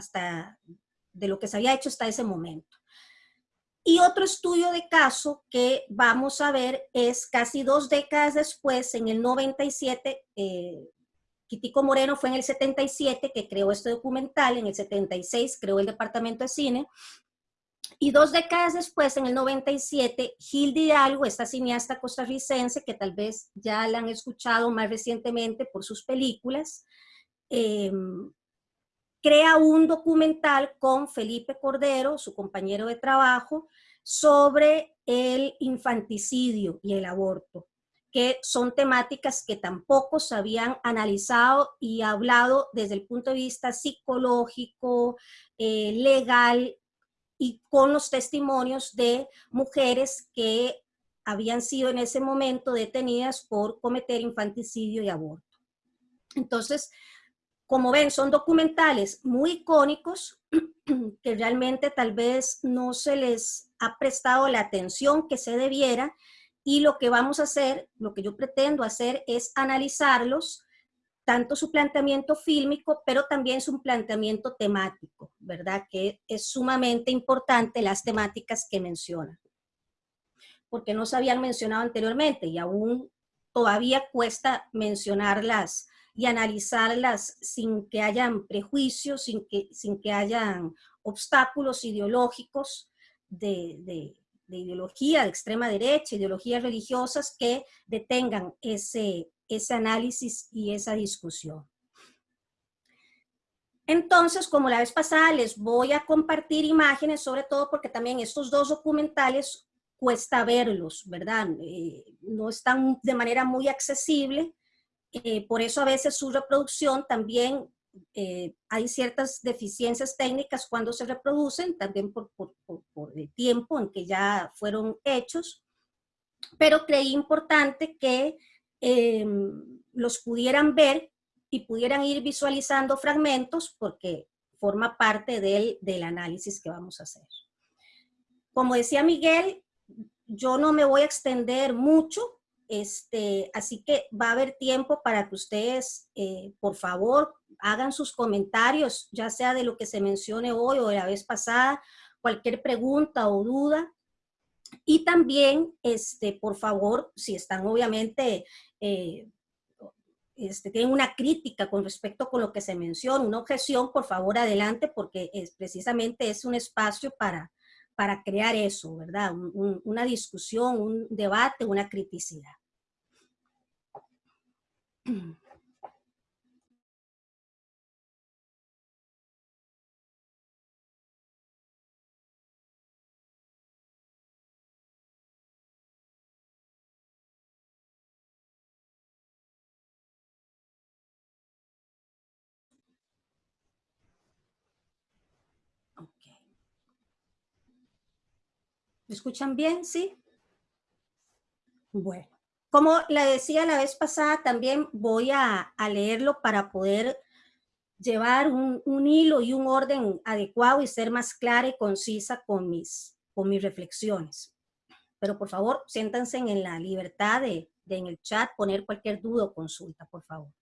hasta de lo que se había hecho hasta ese momento. Y otro estudio de caso que vamos a ver es casi dos décadas después, en el 97, eh, Quitico Moreno fue en el 77 que creó este documental, en el 76 creó el Departamento de Cine, y dos décadas después, en el 97, Gil Hidalgo, esta cineasta costarricense que tal vez ya la han escuchado más recientemente por sus películas, em, crea un documental con Felipe Cordero, su compañero de trabajo, sobre el infanticidio y el aborto que son temáticas que tampoco se habían analizado y hablado desde el punto de vista psicológico, eh, legal y con los testimonios de mujeres que habían sido en ese momento detenidas por cometer infanticidio y aborto. Entonces, como ven, son documentales muy icónicos que realmente tal vez no se les ha prestado la atención que se debiera y lo que vamos a hacer, lo que yo pretendo hacer es analizarlos, tanto su planteamiento fílmico, pero también su planteamiento temático, ¿verdad? Que es sumamente importante las temáticas que mencionan. Porque no se habían mencionado anteriormente y aún todavía cuesta mencionarlas y analizarlas sin que hayan prejuicios, sin que, sin que hayan obstáculos ideológicos de, de ideología de extrema derecha, ideologías religiosas que detengan ese, ese análisis y esa discusión. Entonces, como la vez pasada, les voy a compartir imágenes, sobre todo porque también estos dos documentales cuesta verlos, ¿verdad? Eh, no están de manera muy accesible, eh, por eso a veces su reproducción también eh, hay ciertas deficiencias técnicas cuando se reproducen, también por, el tiempo en que ya fueron hechos, pero creí importante que em, los pudieran ver y pudieran ir visualizando fragmentos porque forma parte del, del análisis que vamos a hacer. Como decía Miguel, yo no me voy a extender mucho este, así que va a haber tiempo para que ustedes, eh, por favor, hagan sus comentarios, ya sea de lo que se mencione hoy o de la vez pasada, cualquier pregunta o duda. Y también, este, por favor, si están obviamente, eh, este, tienen una crítica con respecto con lo que se menciona, una objeción, por favor, adelante, porque es, precisamente es un espacio para, para crear eso, ¿verdad? una discusión, un debate, una criticidad. ¿Me escuchan bien? ¿Sí? Bueno. Como le decía la vez pasada, también voy a, leerlo para poder llevar un, hilo y un orden adecuado y ser más clara y concisa con mis, con mis reflexiones. Pero por favor, siéntanse en la libertad de, de en el chat poner cualquier duda o consulta, por favor.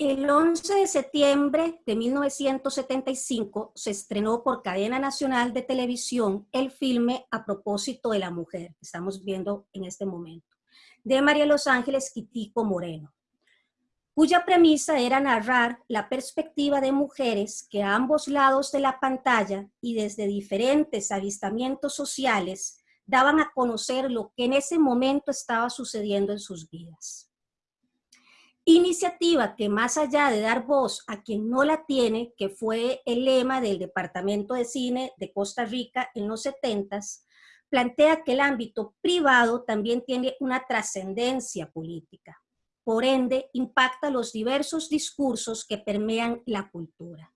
El 11 de septiembre de 1975 se estrenó por cadena nacional de televisión el filme A propósito de la mujer, que estamos viendo en este momento, de María Los Ángeles Quitico Moreno, cuya premisa era narrar la perspectiva de mujeres que a ambos lados de la pantalla y desde diferentes avistamientos sociales daban a conocer lo que en ese momento estaba sucediendo en sus vidas. Iniciativa que más allá de dar voz a quien no la tiene, que fue el lema del Departamento de Cine de Costa Rica en los 70 plantea que el ámbito privado también tiene una trascendencia política. Por ende, impacta los diversos discursos que permean la cultura.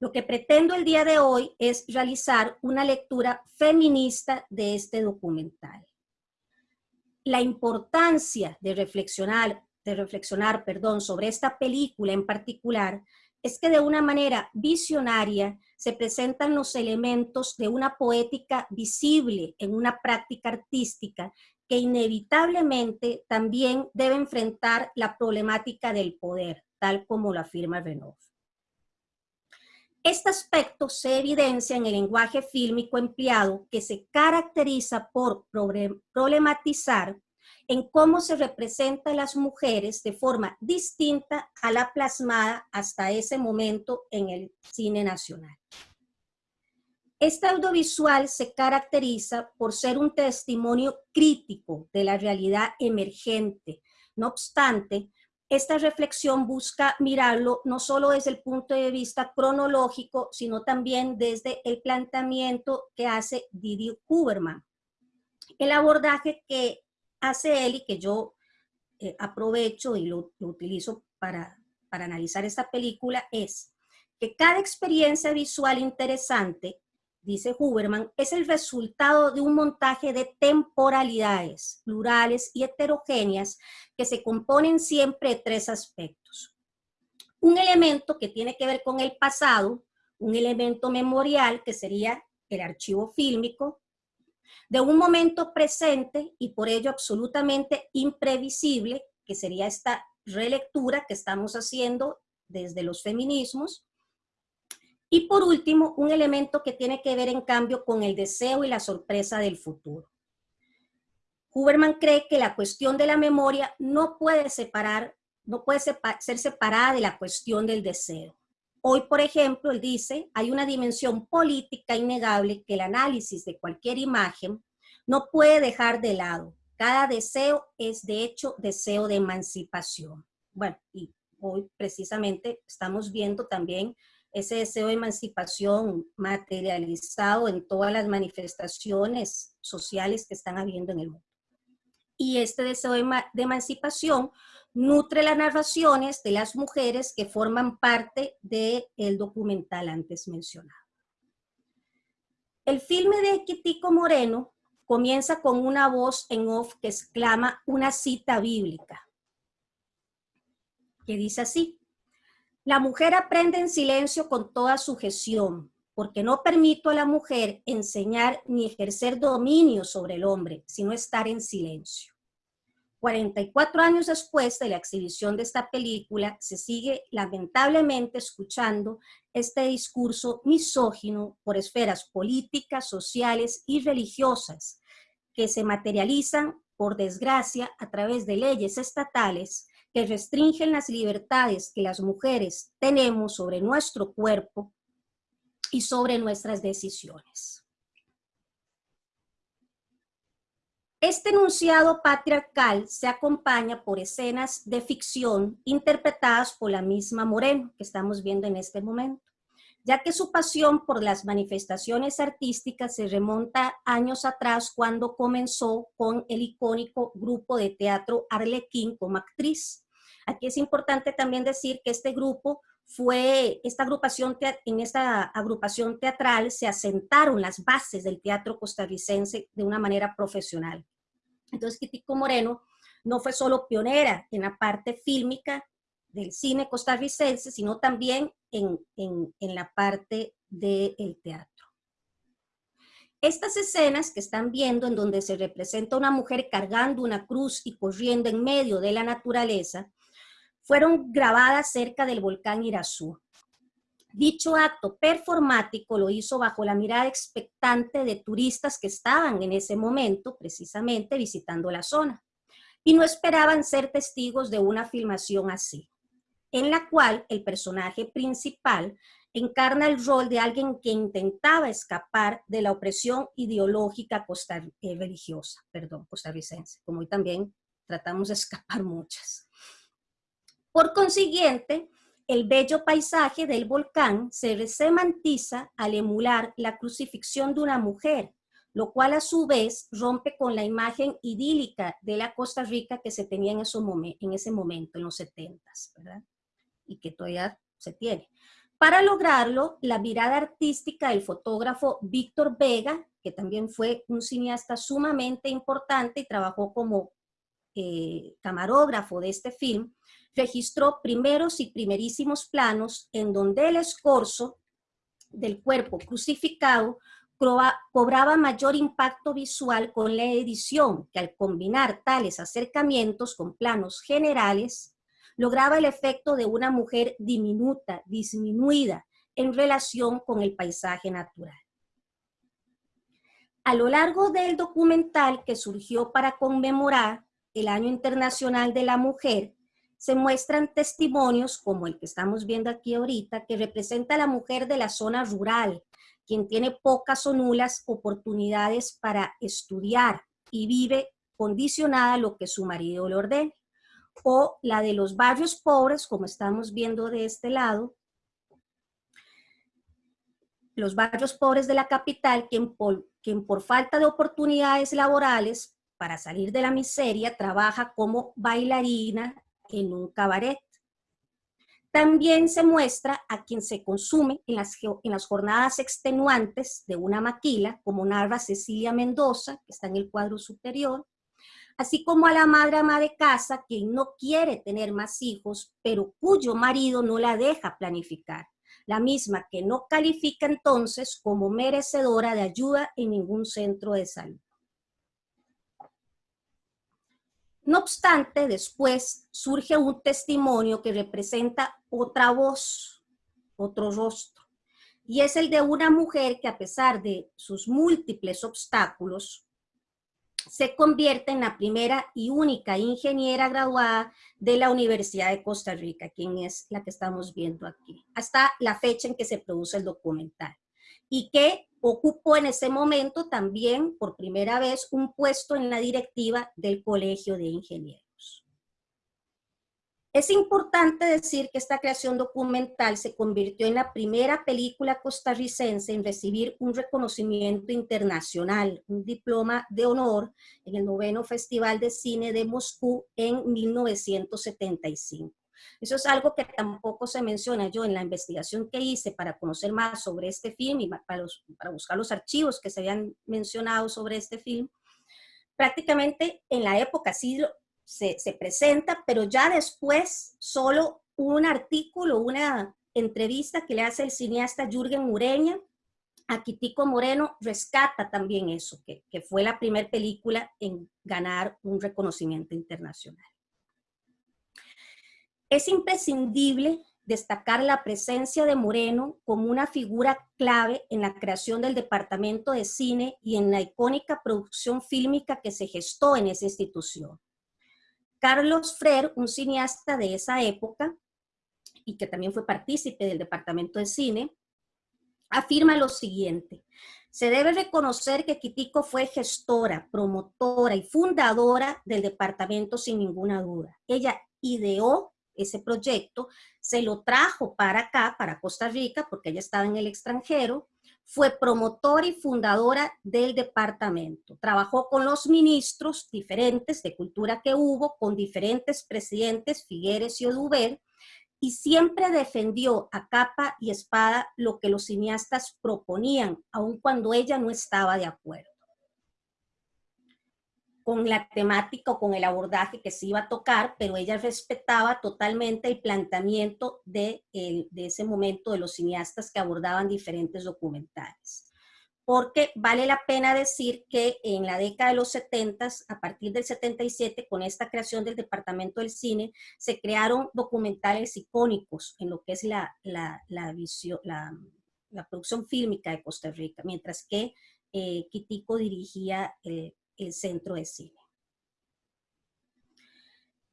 Lo que pretendo el día de hoy es realizar una lectura feminista de este documental la importancia de reflexionar, de reflexionar perdón, sobre esta película en particular es que de una manera visionaria se presentan los elementos de una poética visible en una práctica artística que inevitablemente también debe enfrentar la problemática del poder, tal como lo afirma Renaud. Este aspecto se evidencia en el lenguaje fílmico empleado que se caracteriza por problematizar en cómo se representan las mujeres de forma distinta a la plasmada hasta ese momento en el cine nacional. Este audiovisual se caracteriza por ser un testimonio crítico de la realidad emergente. No obstante, esta reflexión busca mirarlo no solo desde el punto de vista cronológico, sino también desde el planteamiento que hace Didi Huberman. El abordaje que hace él y que yo eh, aprovecho y lo, lo utilizo para, para analizar esta película es que cada experiencia visual interesante dice Huberman, es el resultado de un montaje de temporalidades plurales y heterogéneas que se componen siempre de tres aspectos. Un elemento que tiene que ver con el pasado, un elemento memorial que sería el archivo fílmico, de un momento presente y por ello absolutamente imprevisible, que sería esta relectura que estamos haciendo desde los feminismos, y por último, un elemento que tiene que ver en cambio con el deseo y la sorpresa del futuro. Huberman cree que la cuestión de la memoria no puede separar, no puede ser separada de la cuestión del deseo. Hoy, por ejemplo, él dice, hay una dimensión política innegable que el análisis de cualquier imagen no puede dejar de lado. Cada deseo es, de hecho, deseo de emancipación. Bueno, y hoy precisamente estamos viendo también ese deseo de emancipación materializado en todas las manifestaciones sociales que están habiendo en el mundo. Y este deseo de, emancipación nutre las narraciones de las mujeres que forman parte del documental antes mencionado. El filme de Quitico Moreno comienza con una voz en off que exclama una cita bíblica, que dice así, la mujer aprende en silencio con toda sujeción, porque no permito a la mujer enseñar ni ejercer dominio sobre el hombre, sino estar en silencio. 44 años después de la exhibición de esta película, se sigue lamentablemente escuchando este discurso misógino por esferas políticas, sociales y religiosas, que se materializan, por desgracia, a través de leyes estatales que restringen las libertades que las mujeres tenemos sobre nuestro cuerpo y sobre nuestras decisiones. Este enunciado patriarcal se acompaña por escenas de ficción interpretadas por la misma Moreno, que estamos viendo en este momento, ya que su pasión por las manifestaciones artísticas se remonta años atrás cuando comenzó con el icónico grupo de teatro Arlequín como actriz, Aquí es importante también decir que este grupo fue, esta agrupación, en esta agrupación teatral se asentaron las bases del teatro costarricense de una manera profesional. Entonces, Quitico Moreno no fue solo pionera en la parte fílmica del cine costarricense, sino también en, en la parte del teatro. Estas escenas que están viendo en donde se representa una mujer cargando una cruz y corriendo en medio de la naturaleza, fueron grabadas cerca del volcán Irazú. Dicho acto performático lo hizo bajo la mirada expectante de turistas que estaban en ese momento precisamente visitando la zona y no esperaban ser testigos de una filmación así, en la cual el personaje principal encarna el rol de alguien que intentaba escapar de la opresión ideológica eh, religiosa, perdón, costarricense, como hoy también tratamos de escapar muchas. Por consiguiente, el bello paisaje del volcán se semantiza al emular la crucifixión de una mujer, lo cual a su vez rompe con la imagen idílica de la Costa Rica que se tenía en, en ese momento, en los 70, ¿verdad? Y que todavía se tiene. Para lograrlo, la mirada artística del fotógrafo Víctor Vega, que también fue un cineasta sumamente importante y trabajó como eh, camarógrafo de este film, registró primeros y primerísimos planos en donde el escorzo del cuerpo crucificado cobraba mayor impacto visual con la edición, que al combinar tales acercamientos con planos generales, lograba el efecto de una mujer diminuta, disminuida, en relación con el paisaje natural. A lo largo del documental que surgió para conmemorar el Año Internacional de la Mujer, se muestran testimonios como el que estamos viendo aquí ahorita, que representa a la mujer de la zona rural, quien tiene pocas o nulas oportunidades para estudiar y vive condicionada a lo que su marido le ordena. O la de los barrios pobres, como estamos viendo de este lado, los barrios pobres de la capital, quien por, falta de oportunidades laborales para salir de la miseria trabaja como bailarina en un cabaret. También se muestra a quien se consume en las, en las jornadas extenuantes de una maquila, como narra Cecilia Mendoza, que está en el cuadro superior, así como a la madre ama de casa, quien no quiere tener más hijos, pero cuyo marido no la deja planificar, la misma que no califica entonces como merecedora de ayuda en ningún centro de salud. No obstante, después surge un testimonio que representa otra voz, otro rostro, y es el de una mujer que a pesar de sus múltiples obstáculos, se convierte en la primera y única ingeniera graduada de la Universidad de Costa Rica, quien es la que estamos viendo aquí, hasta la fecha en que se produce el documental, y que ocupó en ese momento también por primera vez un puesto en la directiva del Colegio de Ingenieros. Es importante decir que esta creación documental se convirtió en la primera película costarricense en recibir un reconocimiento internacional, un diploma de honor en el noveno Festival de Cine de Moscú en 1975. Eso es algo que tampoco se menciona yo en la investigación que hice para conocer más sobre este film y para, buscar los archivos que se habían mencionado sobre este film. Prácticamente en la época sí se, se presenta, pero ya después solo un artículo, una entrevista que le hace el cineasta Jürgen Mureña a Quitico Moreno rescata también eso, que fue la primera película en ganar un reconocimiento internacional. Es imprescindible destacar la presencia de Moreno como una figura clave en la creación del departamento de cine y en la icónica producción fílmica que se gestó en esa institución. Carlos Frer, un cineasta de esa época, y que también fue partícipe del departamento de cine, afirma lo siguiente. Se debe reconocer que Quitico fue gestora, promotora y fundadora del departamento sin ninguna duda. Ella ideó ese proyecto, se lo trajo para acá, para Costa Rica, porque ella estaba en el extranjero, fue promotora y fundadora del departamento. Trabajó con los ministros diferentes de cultura que hubo, con diferentes presidentes, Figueres y Oduber, y siempre defendió a capa y espada lo que los cineastas proponían, aun cuando ella no estaba de acuerdo con la temática o con el abordaje que se iba a tocar, pero ella respetaba totalmente el planteamiento de, de ese momento de los cineastas que abordaban diferentes documentales. Porque vale la pena decir que en la década de los 70, a partir del 77, con esta creación del Departamento del Cine, se crearon documentales icónicos en lo que es la, la, la, visión, la, producción fílmica de Costa Rica, mientras que eh, Quitico dirigía el el centro de cine.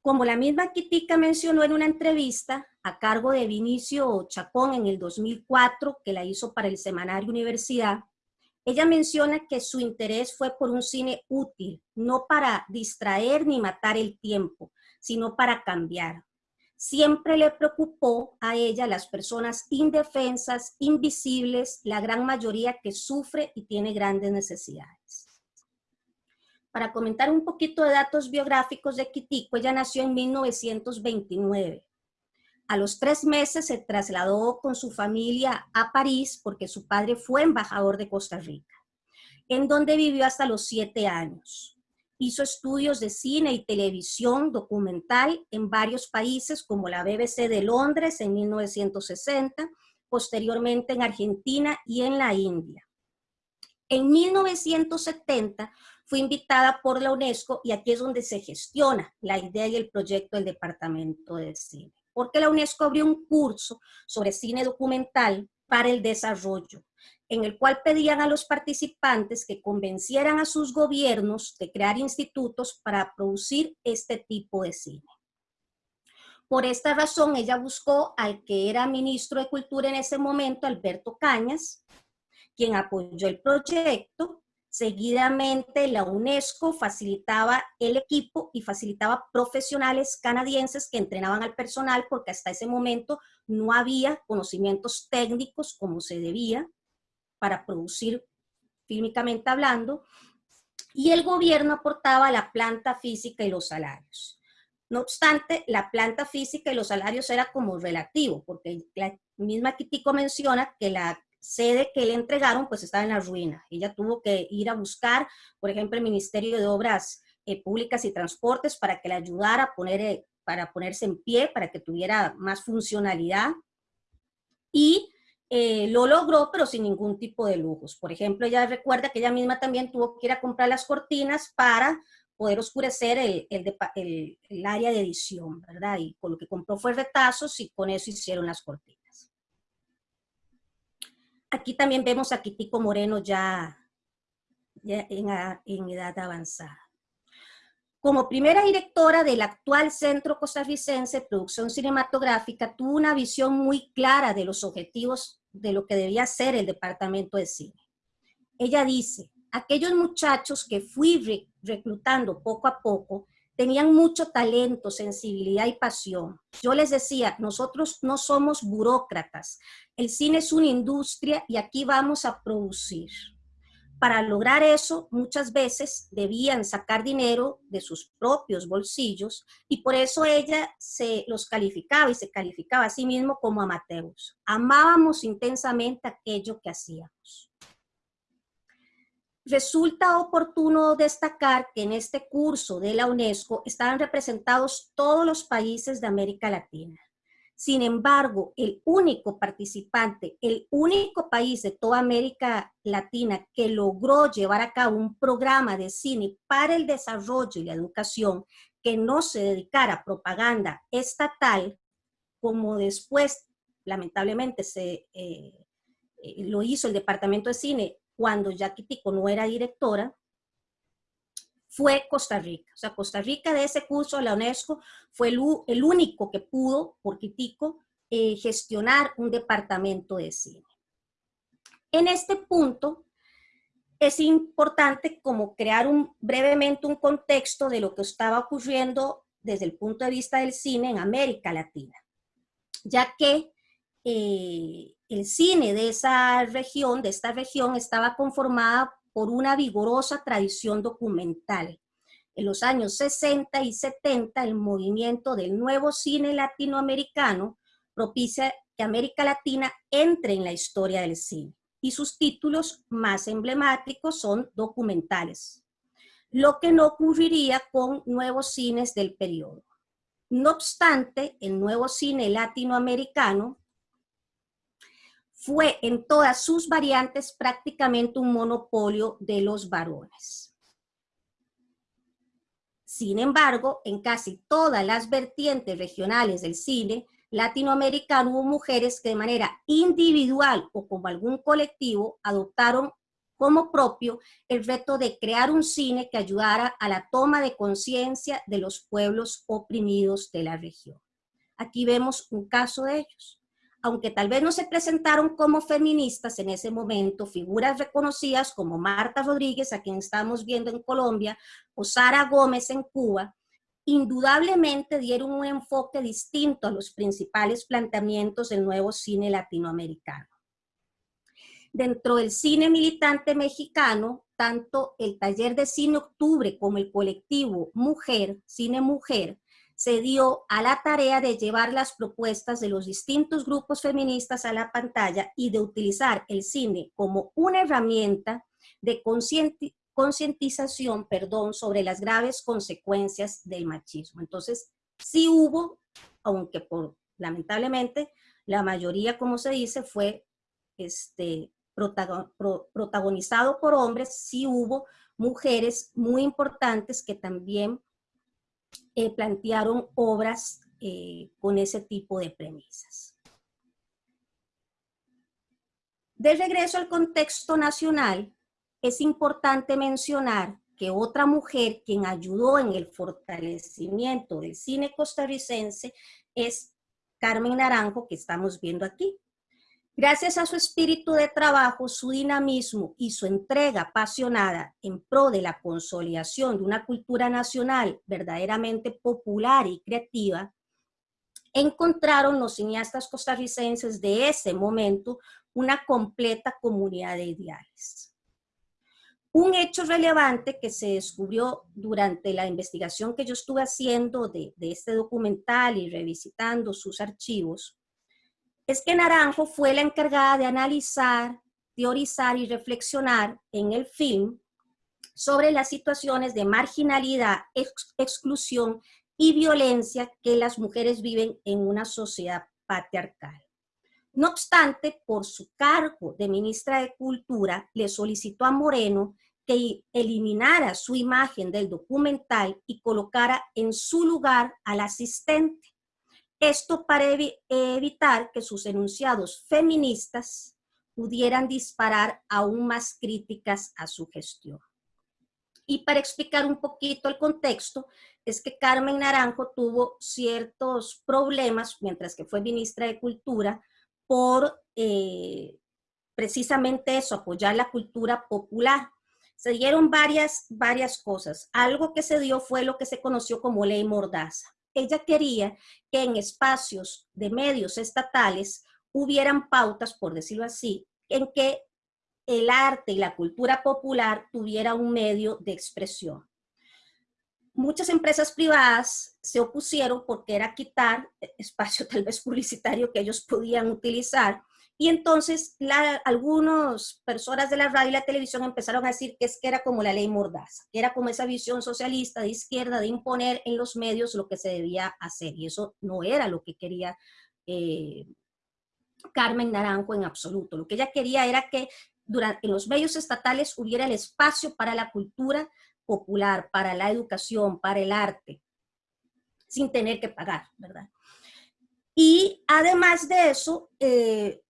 Como la misma Quitica mencionó en una entrevista a cargo de Vinicio Chacón en el 2004, que la hizo para el semanario Universidad, ella menciona que su interés fue por un cine útil, no para distraer ni matar el tiempo, sino para cambiar. Siempre le preocupó a ella las personas indefensas, invisibles, la gran mayoría que sufre y tiene grandes necesidades para comentar un poquito de datos biográficos de Quitico, ella nació en 1929. A los tres meses se trasladó con su familia a París porque su padre fue embajador de Costa Rica, en donde vivió hasta los siete años. Hizo estudios de cine y televisión documental en varios países como la BBC de Londres en 1960, posteriormente en Argentina y en la India. En 1970 fue invitada por la UNESCO y aquí es donde se gestiona la idea y el proyecto del Departamento de Cine. Porque la UNESCO abrió un curso sobre cine documental para el desarrollo, en el cual pedían a los participantes que convencieran a sus gobiernos de crear institutos para producir este tipo de cine. Por esta razón, ella buscó al que era ministro de Cultura en ese momento, Alberto Cañas, quien apoyó el proyecto. Seguidamente, la UNESCO facilitaba el equipo y facilitaba profesionales canadienses que entrenaban al personal porque hasta ese momento no había conocimientos técnicos como se debía para producir fílmicamente hablando, y el gobierno aportaba la planta física y los salarios. No obstante, la planta física y los salarios era como relativo, porque la misma Kitico menciona que la sede que le entregaron pues estaba en la ruina. Ella tuvo que ir a buscar, por ejemplo, el Ministerio de Obras eh, Públicas y Transportes para que le ayudara a poner, eh, para ponerse en pie, para que tuviera más funcionalidad. Y eh, lo logró, pero sin ningún tipo de lujos. Por ejemplo, ella recuerda que ella misma también tuvo que ir a comprar las cortinas para poder oscurecer el, el, área de edición, ¿verdad? Y con lo que compró fue retazos y con eso hicieron las cortinas. Aquí también vemos a Kitico Moreno ya, en, en edad avanzada. Como primera directora del actual Centro Costarricense de Producción Cinematográfica, tuvo una visión muy clara de los objetivos de lo que debía ser el Departamento de Cine. Ella dice, aquellos muchachos que fui reclutando poco a poco tenían mucho talento, sensibilidad y pasión. Yo les decía, nosotros no somos burócratas, el cine es una industria y aquí vamos a producir. Para lograr eso, muchas veces debían sacar dinero de sus propios bolsillos y por eso ella se los calificaba y se calificaba a sí mismo como amateurs. Amábamos intensamente aquello que hacíamos. Resulta oportuno destacar que en este curso de la UNESCO estaban representados todos los países de América Latina. Sin embargo, el único participante, el único país de toda América Latina que logró llevar a cabo un programa de cine para el desarrollo y la educación que no se dedicara a propaganda estatal, como después lamentablemente se, eh, eh, lo hizo el Departamento de Cine cuando Jackie Tico no era directora, fue Costa Rica. O sea, Costa Rica de ese curso de la UNESCO fue el, único que pudo, por Tico, eh, gestionar un departamento de cine. En este punto, es importante como crear un, brevemente un contexto de lo que estaba ocurriendo desde el punto de vista del cine en América Latina, ya que eh, el cine de esa región, de esta región, estaba conformada por una vigorosa tradición documental. En los años 60 y 70, el movimiento del nuevo cine latinoamericano propicia que América Latina entre en la historia del cine y sus títulos más emblemáticos son documentales, lo que no ocurriría con nuevos cines del periodo. No obstante, el nuevo cine latinoamericano fue en todas sus variantes prácticamente un monopolio de los varones. Sin embargo, en casi todas las vertientes regionales del cine latinoamericano hubo mujeres que de manera individual o como algún colectivo adoptaron como propio el reto de crear un cine que ayudara a la toma de conciencia de los pueblos oprimidos de la región. Aquí vemos un caso de ellos aunque tal vez no se presentaron como feministas en ese momento, figuras reconocidas como Marta Rodríguez, a quien estamos viendo en Colombia, o Sara Gómez en Cuba, indudablemente dieron un enfoque distinto a los principales planteamientos del nuevo cine latinoamericano. Dentro del cine militante mexicano, tanto el taller de cine Octubre como el colectivo Mujer, Cine Mujer, se dio a la tarea de llevar las propuestas de los distintos grupos feministas a la pantalla y de utilizar el cine como una herramienta de concientización, perdón, sobre las graves consecuencias del machismo. Entonces, sí hubo, aunque por, lamentablemente, la mayoría, como se dice, fue este, protagonizado por hombres, sí hubo mujeres muy importantes que también eh, plantearon obras eh, con ese tipo de premisas. De regreso al contexto nacional, es importante mencionar que otra mujer quien ayudó en el fortalecimiento del cine costarricense es Carmen Naranjo, que estamos viendo aquí. Gracias a su espíritu de trabajo, su dinamismo y su entrega apasionada en pro de la consolidación de una cultura nacional verdaderamente popular y creativa, encontraron los cineastas costarricenses de ese momento una completa comunidad de ideales. Un hecho relevante que se descubrió durante la investigación que yo estuve haciendo de, de este documental y revisitando sus archivos es que Naranjo fue la encargada de analizar, teorizar y reflexionar en el film sobre las situaciones de marginalidad, exclusión y violencia que las mujeres viven en una sociedad patriarcal. No obstante, por su cargo de ministra de Cultura, le solicitó a Moreno que eliminara su imagen del documental y colocara en su lugar al asistente. Esto para evitar que sus enunciados feministas pudieran disparar aún más críticas a su gestión. Y para explicar un poquito el contexto, es que Carmen Naranjo tuvo ciertos problemas mientras que fue ministra de Cultura por eh, precisamente eso, apoyar la cultura popular. Se dieron varias, varias cosas. Algo que se dio fue lo que se conoció como ley mordaza ella quería que en espacios de medios estatales hubieran pautas, por decirlo así, en que el arte y la cultura popular tuviera un medio de expresión. Muchas empresas privadas se opusieron porque era quitar espacio tal vez publicitario que ellos podían utilizar y entonces algunas personas de la radio y la televisión empezaron a decir que es que era como la ley Mordaza, que era como esa visión socialista de izquierda de imponer en los medios lo que se debía hacer. Y eso no era lo que quería eh, Carmen Naranjo en absoluto. Lo que ella quería era que durante, en los medios estatales hubiera el espacio para la cultura popular, para la educación, para el arte, sin tener que pagar, ¿verdad? Y además de eso, eh,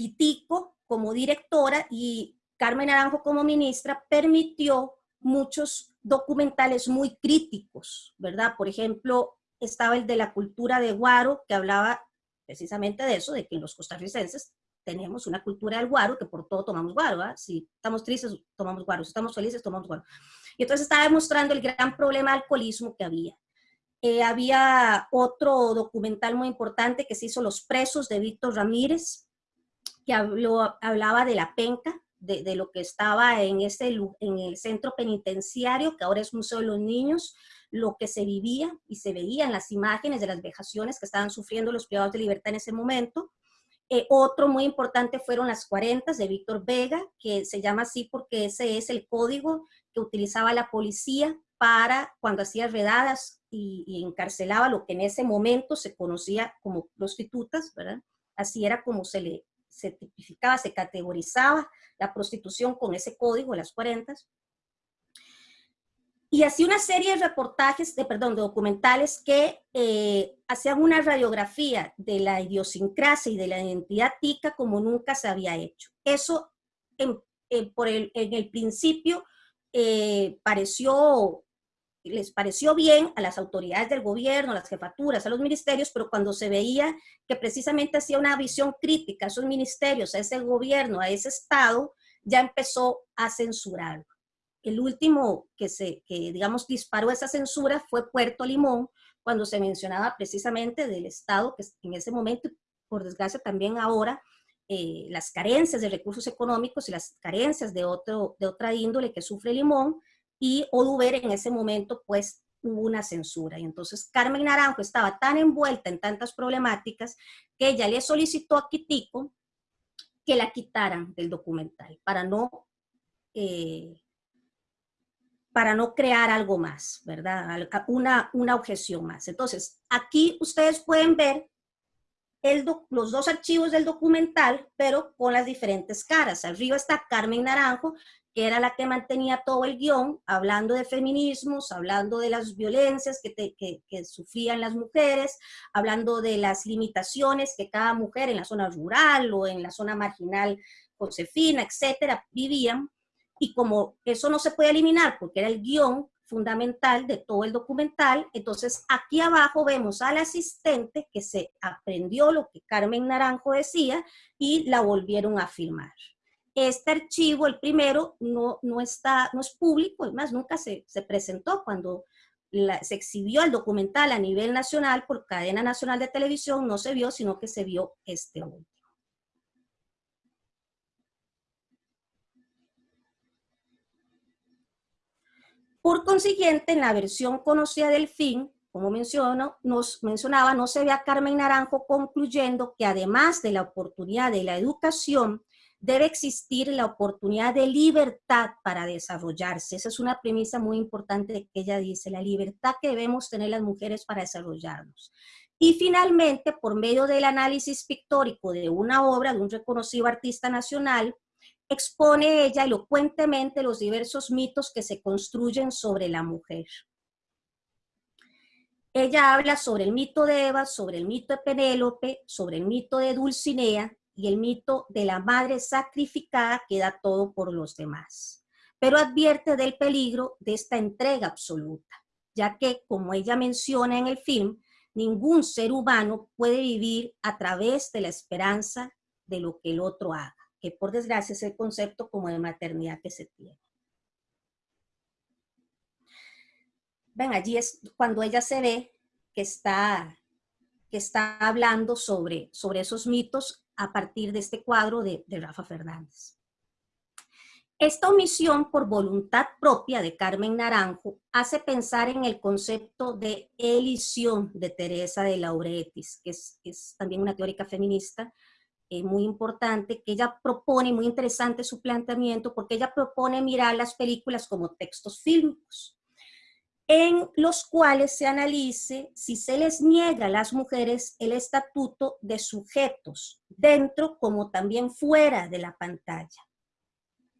Quitico como directora y Carmen Naranjo como ministra permitió muchos documentales muy críticos, ¿verdad? Por ejemplo, estaba el de la cultura de Guaro, que hablaba precisamente de eso, de que los costarricenses tenemos una cultura del guaro, que por todo tomamos guaro, ¿verdad? Si estamos tristes, tomamos guaro, si estamos felices, tomamos guaro. Y entonces estaba demostrando el gran problema de alcoholismo que había. Eh, había otro documental muy importante que se hizo Los presos de Víctor Ramírez, que hablaba de la penca, de, lo que estaba en, ese, en el centro penitenciario, que ahora es Museo de los Niños, lo que se vivía y se veía en las imágenes de las vejaciones que estaban sufriendo los privados de libertad en ese momento. Eh, otro muy importante fueron las 40 de Víctor Vega, que se llama así porque ese es el código que utilizaba la policía para cuando hacía redadas y, encarcelaba lo que en ese momento se conocía como prostitutas. Así era como se le, se tipificaba, se categorizaba la prostitución con ese código de las 40. Y así una serie de reportajes, de, perdón, de documentales que eh, hacían una radiografía de la idiosincrasia y de la identidad tica como nunca se había hecho. Eso en, por el principio eh, pareció les pareció bien a las autoridades del gobierno, a las jefaturas, a los ministerios, pero cuando se veía que precisamente hacía una visión crítica a esos ministerios, a ese gobierno, a ese Estado, ya empezó a censurarlo. El último que, se, que, digamos, disparó esa censura fue Puerto Limón, cuando se mencionaba precisamente del Estado, que en ese momento, por desgracia también ahora, eh, las carencias de recursos económicos y las carencias de, otro, de otra índole que sufre Limón, y Oduber en ese momento pues hubo una censura. Y entonces Carmen Naranjo estaba tan envuelta en tantas problemáticas que ella le solicitó a Quitico que la quitaran del documental para no, eh, para no crear algo más, ¿verdad? Una, una objeción más. Entonces, aquí ustedes pueden ver los dos archivos del documental, pero con las diferentes caras. Arriba está Carmen Naranjo, que era la que mantenía todo el guion, hablando de feminismos, hablando de las violencias que, que, sufrían las mujeres, hablando de las limitaciones que cada mujer en la zona rural o en la zona marginal, Josefina, etcétera, vivían. Y como eso no se puede eliminar porque era el guion, fundamental de todo el documental. Entonces, aquí abajo vemos al asistente que se aprendió lo que Carmen Naranjo decía y la volvieron a filmar. Este archivo, el primero, no, no, está, no es público, además nunca se, se presentó cuando se exhibió el documental a nivel nacional por cadena nacional de televisión, no se vio, sino que se vio este último. Por consiguiente, en la versión conocida del fin, como menciono, nos mencionaba, no se ve a Carmen Naranjo concluyendo que además de la oportunidad de la educación, debe existir la oportunidad de libertad para desarrollarse. Esa es una premisa muy importante que ella dice, la libertad que debemos tener las mujeres para desarrollarnos. Y finalmente, por medio del análisis pictórico de una obra de un reconocido artista nacional, expone ella elocuentemente los diversos mitos que se construyen sobre la mujer. Ella habla sobre el mito de Eva, sobre el mito de Penélope, sobre el mito de Dulcinea y el mito de la madre sacrificada que da todo por los demás. Pero advierte del peligro de esta entrega absoluta, ya que, como ella menciona en el film, ningún ser humano puede vivir a través de la esperanza de lo que el otro haga que por desgracia es el concepto como de maternidad que se tiene. Ven, allí es cuando ella se ve que está, que está hablando sobre, sobre esos mitos a partir de este cuadro de, Rafa Fernández. Esta omisión por voluntad propia de Carmen Naranjo hace pensar en el concepto de elisión de Teresa de Lauretis, que es, es también una teórica feminista, eh, muy importante, que ella propone, muy interesante su planteamiento, porque ella propone mirar las películas como textos fílmicos, en los cuales se analice si se les niega a las mujeres el estatuto de sujetos, dentro como también fuera de la pantalla.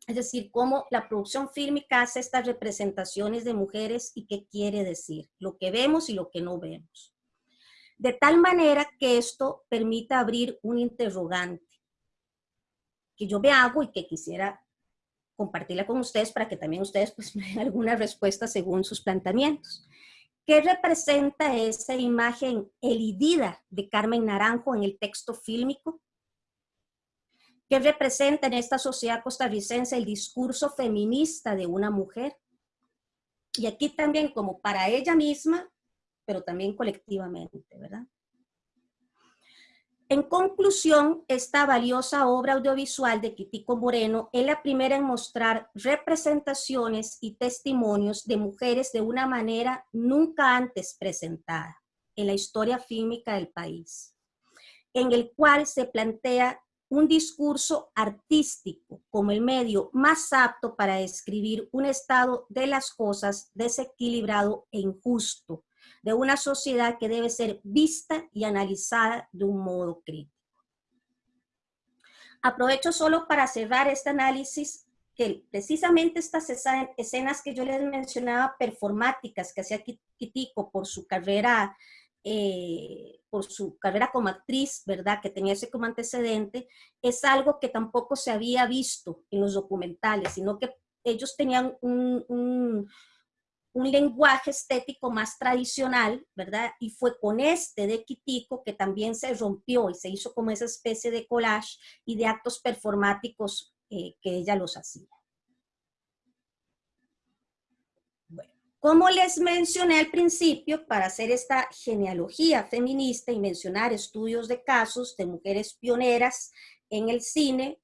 Es decir, cómo la producción fílmica hace estas representaciones de mujeres y qué quiere decir, lo que vemos y lo que no vemos de tal manera que esto permita abrir un interrogante que yo me hago y que quisiera compartirla con ustedes para que también ustedes pues, me den alguna respuesta según sus planteamientos. ¿Qué representa esa imagen elidida de Carmen Naranjo en el texto fílmico? ¿Qué representa en esta sociedad costarricense el discurso feminista de una mujer? Y aquí también como para ella misma pero también colectivamente, ¿verdad? En conclusión, esta valiosa obra audiovisual de Quitico Moreno es la primera en mostrar representaciones y testimonios de mujeres de una manera nunca antes presentada en la historia fílmica del país, en el cual se plantea un discurso artístico como el medio más apto para describir un estado de las cosas desequilibrado e injusto, de una sociedad que debe ser vista y analizada de un modo crítico. Aprovecho solo para cerrar este análisis que precisamente estas escenas que yo les mencionaba performáticas que hacía Kitico por su carrera eh, por su carrera como actriz, ¿verdad? Que tenía ese como antecedente, es algo que tampoco se había visto en los documentales, sino que ellos tenían un, un lenguaje estético más tradicional, ¿verdad? Y fue con este de Quitico que también se rompió y se hizo como esa especie de collage y de actos performáticos eh, que ella los hacía. Bueno, como les mencioné al principio, para hacer esta genealogía feminista y mencionar estudios de casos de mujeres pioneras en el cine,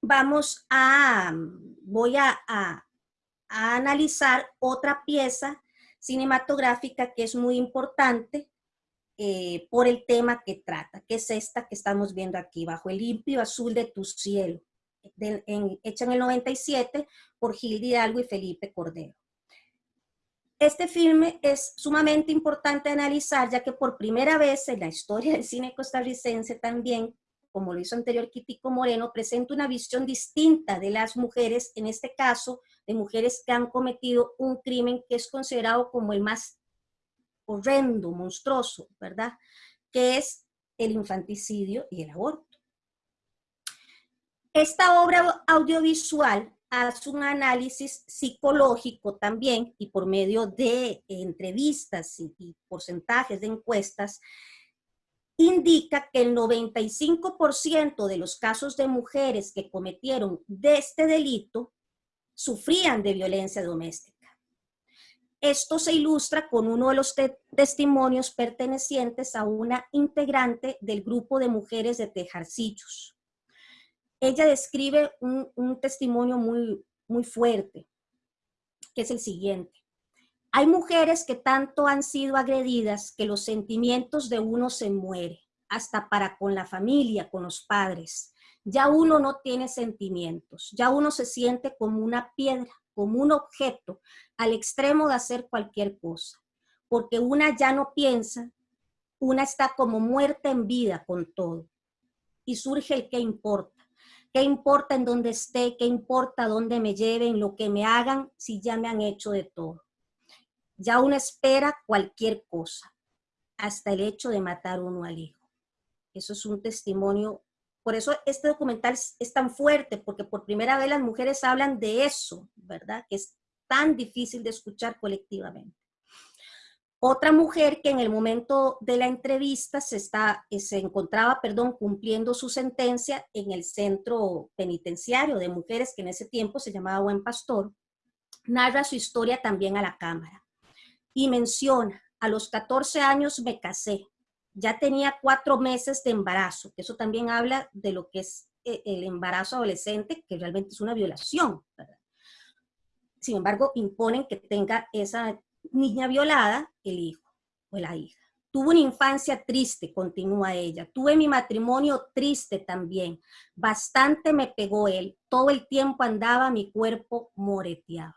vamos a, voy a analizar otra pieza cinematográfica que es muy importante eh, por el tema que trata, que es esta que estamos viendo aquí, bajo el limpio azul de tu cielo. hecha en el 97 por Gil Hidalgo y Felipe Cordero. Este filme es sumamente importante analizar, ya que por primera vez en la historia del cine costarricense también, como lo hizo anterior Quitico Moreno, presenta una visión distinta de las mujeres, en este caso, de mujeres que han cometido un crimen que es considerado como el más horrendo, monstruoso, ¿verdad? Que es el infanticidio y el aborto. Esta obra audiovisual hace un análisis psicológico también y por medio de entrevistas y, porcentajes de encuestas, indica que el 95% de los casos de mujeres que cometieron de este delito sufrían de violencia doméstica. Esto se ilustra con uno de los testimonios pertenecientes a una integrante del grupo de mujeres de Tejarcillos ella describe un, testimonio muy, muy fuerte, que es el siguiente. Hay mujeres que tanto han sido agredidas que los sentimientos de uno se muere, hasta para con la familia, con los padres. Ya uno no tiene sentimientos, ya uno se siente como una piedra, como un objeto, al extremo de hacer cualquier cosa, porque una ya no piensa, una está como muerta en vida con todo. Y surge el que importa ¿Qué importa en dónde esté? ¿Qué importa dónde me lleven? Lo que me hagan si ya me han hecho de todo. Ya uno espera cualquier cosa, hasta el hecho de matar uno al hijo. Eso es un testimonio. Por eso este documental es, tan fuerte, porque por primera vez las mujeres hablan de eso, ¿verdad? Que es tan difícil de escuchar colectivamente. Otra mujer que en el momento de la entrevista se, está, eh, se encontraba perdón, cumpliendo su sentencia en el centro penitenciario de mujeres, que en ese tiempo se llamaba Buen Pastor, narra su historia también a la cámara. Y menciona, a los 14 años me casé, ya tenía cuatro meses de embarazo, que eso también habla de lo que es eh, el embarazo adolescente, que realmente es una violación. Sin embargo, imponen que tenga esa niña violada, el hijo o la hija. Tuve una infancia triste, continúa ella. Tuve mi matrimonio triste también. Bastante me pegó él. Todo el tiempo andaba mi cuerpo moreteado.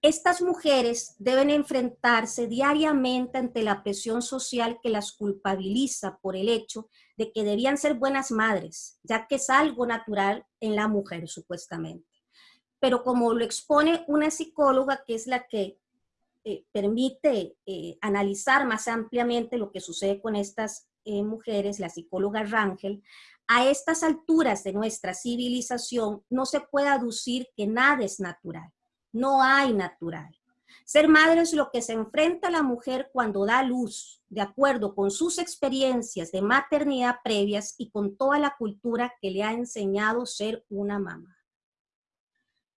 Estas mujeres deben enfrentarse diariamente ante la presión social que las culpabiliza por el hecho de que debían ser buenas madres, ya que es algo natural en la mujer supuestamente. Pero como lo expone una psicóloga que es la que eh, permite eh, analizar más ampliamente lo que sucede con estas eh, mujeres, la psicóloga Rangel, a estas alturas de nuestra civilización no se puede aducir que nada es natural, no hay natural. Ser madre es lo que se enfrenta la mujer cuando da luz, de acuerdo con sus experiencias de maternidad previas y con toda la cultura que le ha enseñado ser una mamá.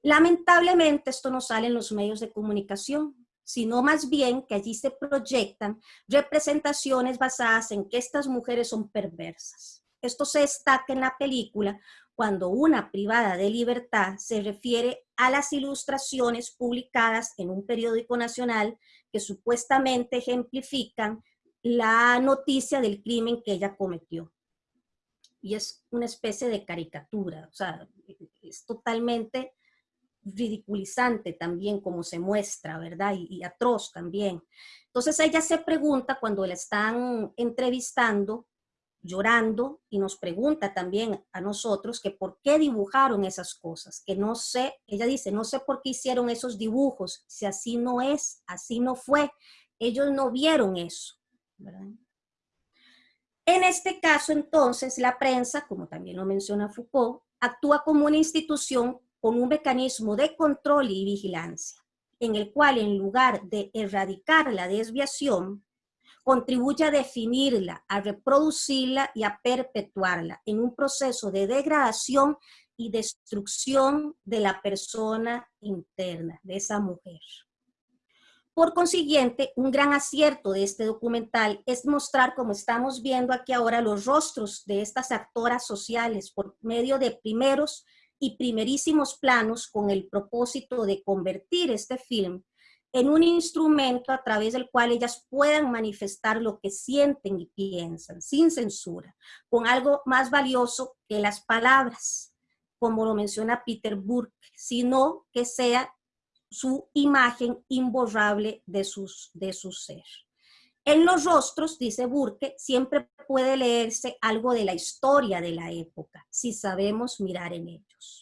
Lamentablemente esto no sale en los medios de comunicación, sino más bien que allí se proyectan representaciones basadas en que estas mujeres son perversas. Esto se destaca en la película cuando una privada de libertad se refiere a las ilustraciones publicadas en un periódico nacional que supuestamente ejemplifican la noticia del crimen que ella cometió. Y es una especie de caricatura, o sea, es totalmente ridiculizante también como se muestra, ¿verdad? Y, atroz también. Entonces ella se pregunta cuando la están entrevistando, llorando, y nos pregunta también a nosotros que por qué dibujaron esas cosas, que no sé, ella dice, no sé por qué hicieron esos dibujos, si así no es, así no fue, ellos no vieron eso. En este caso, entonces, la prensa, como también lo menciona Foucault, actúa como una institución con un mecanismo de control y vigilancia, en el cual en lugar de erradicar la desviación, contribuye a definirla, a reproducirla y a perpetuarla en un proceso de degradación y destrucción de la persona interna, de esa mujer. Por consiguiente, un gran acierto de este documental es mostrar, como estamos viendo aquí ahora, los rostros de estas actoras sociales por medio de primeros y primerísimos planos con el propósito de convertir este film en un instrumento a través del cual ellas puedan manifestar lo que sienten y piensan, sin censura, con algo más valioso que las palabras, como lo menciona Peter Burke, sino que sea su imagen imborrable de, sus, de su ser. En los rostros, dice Burke, siempre puede leerse algo de la historia de la época, si sabemos mirar en ellos.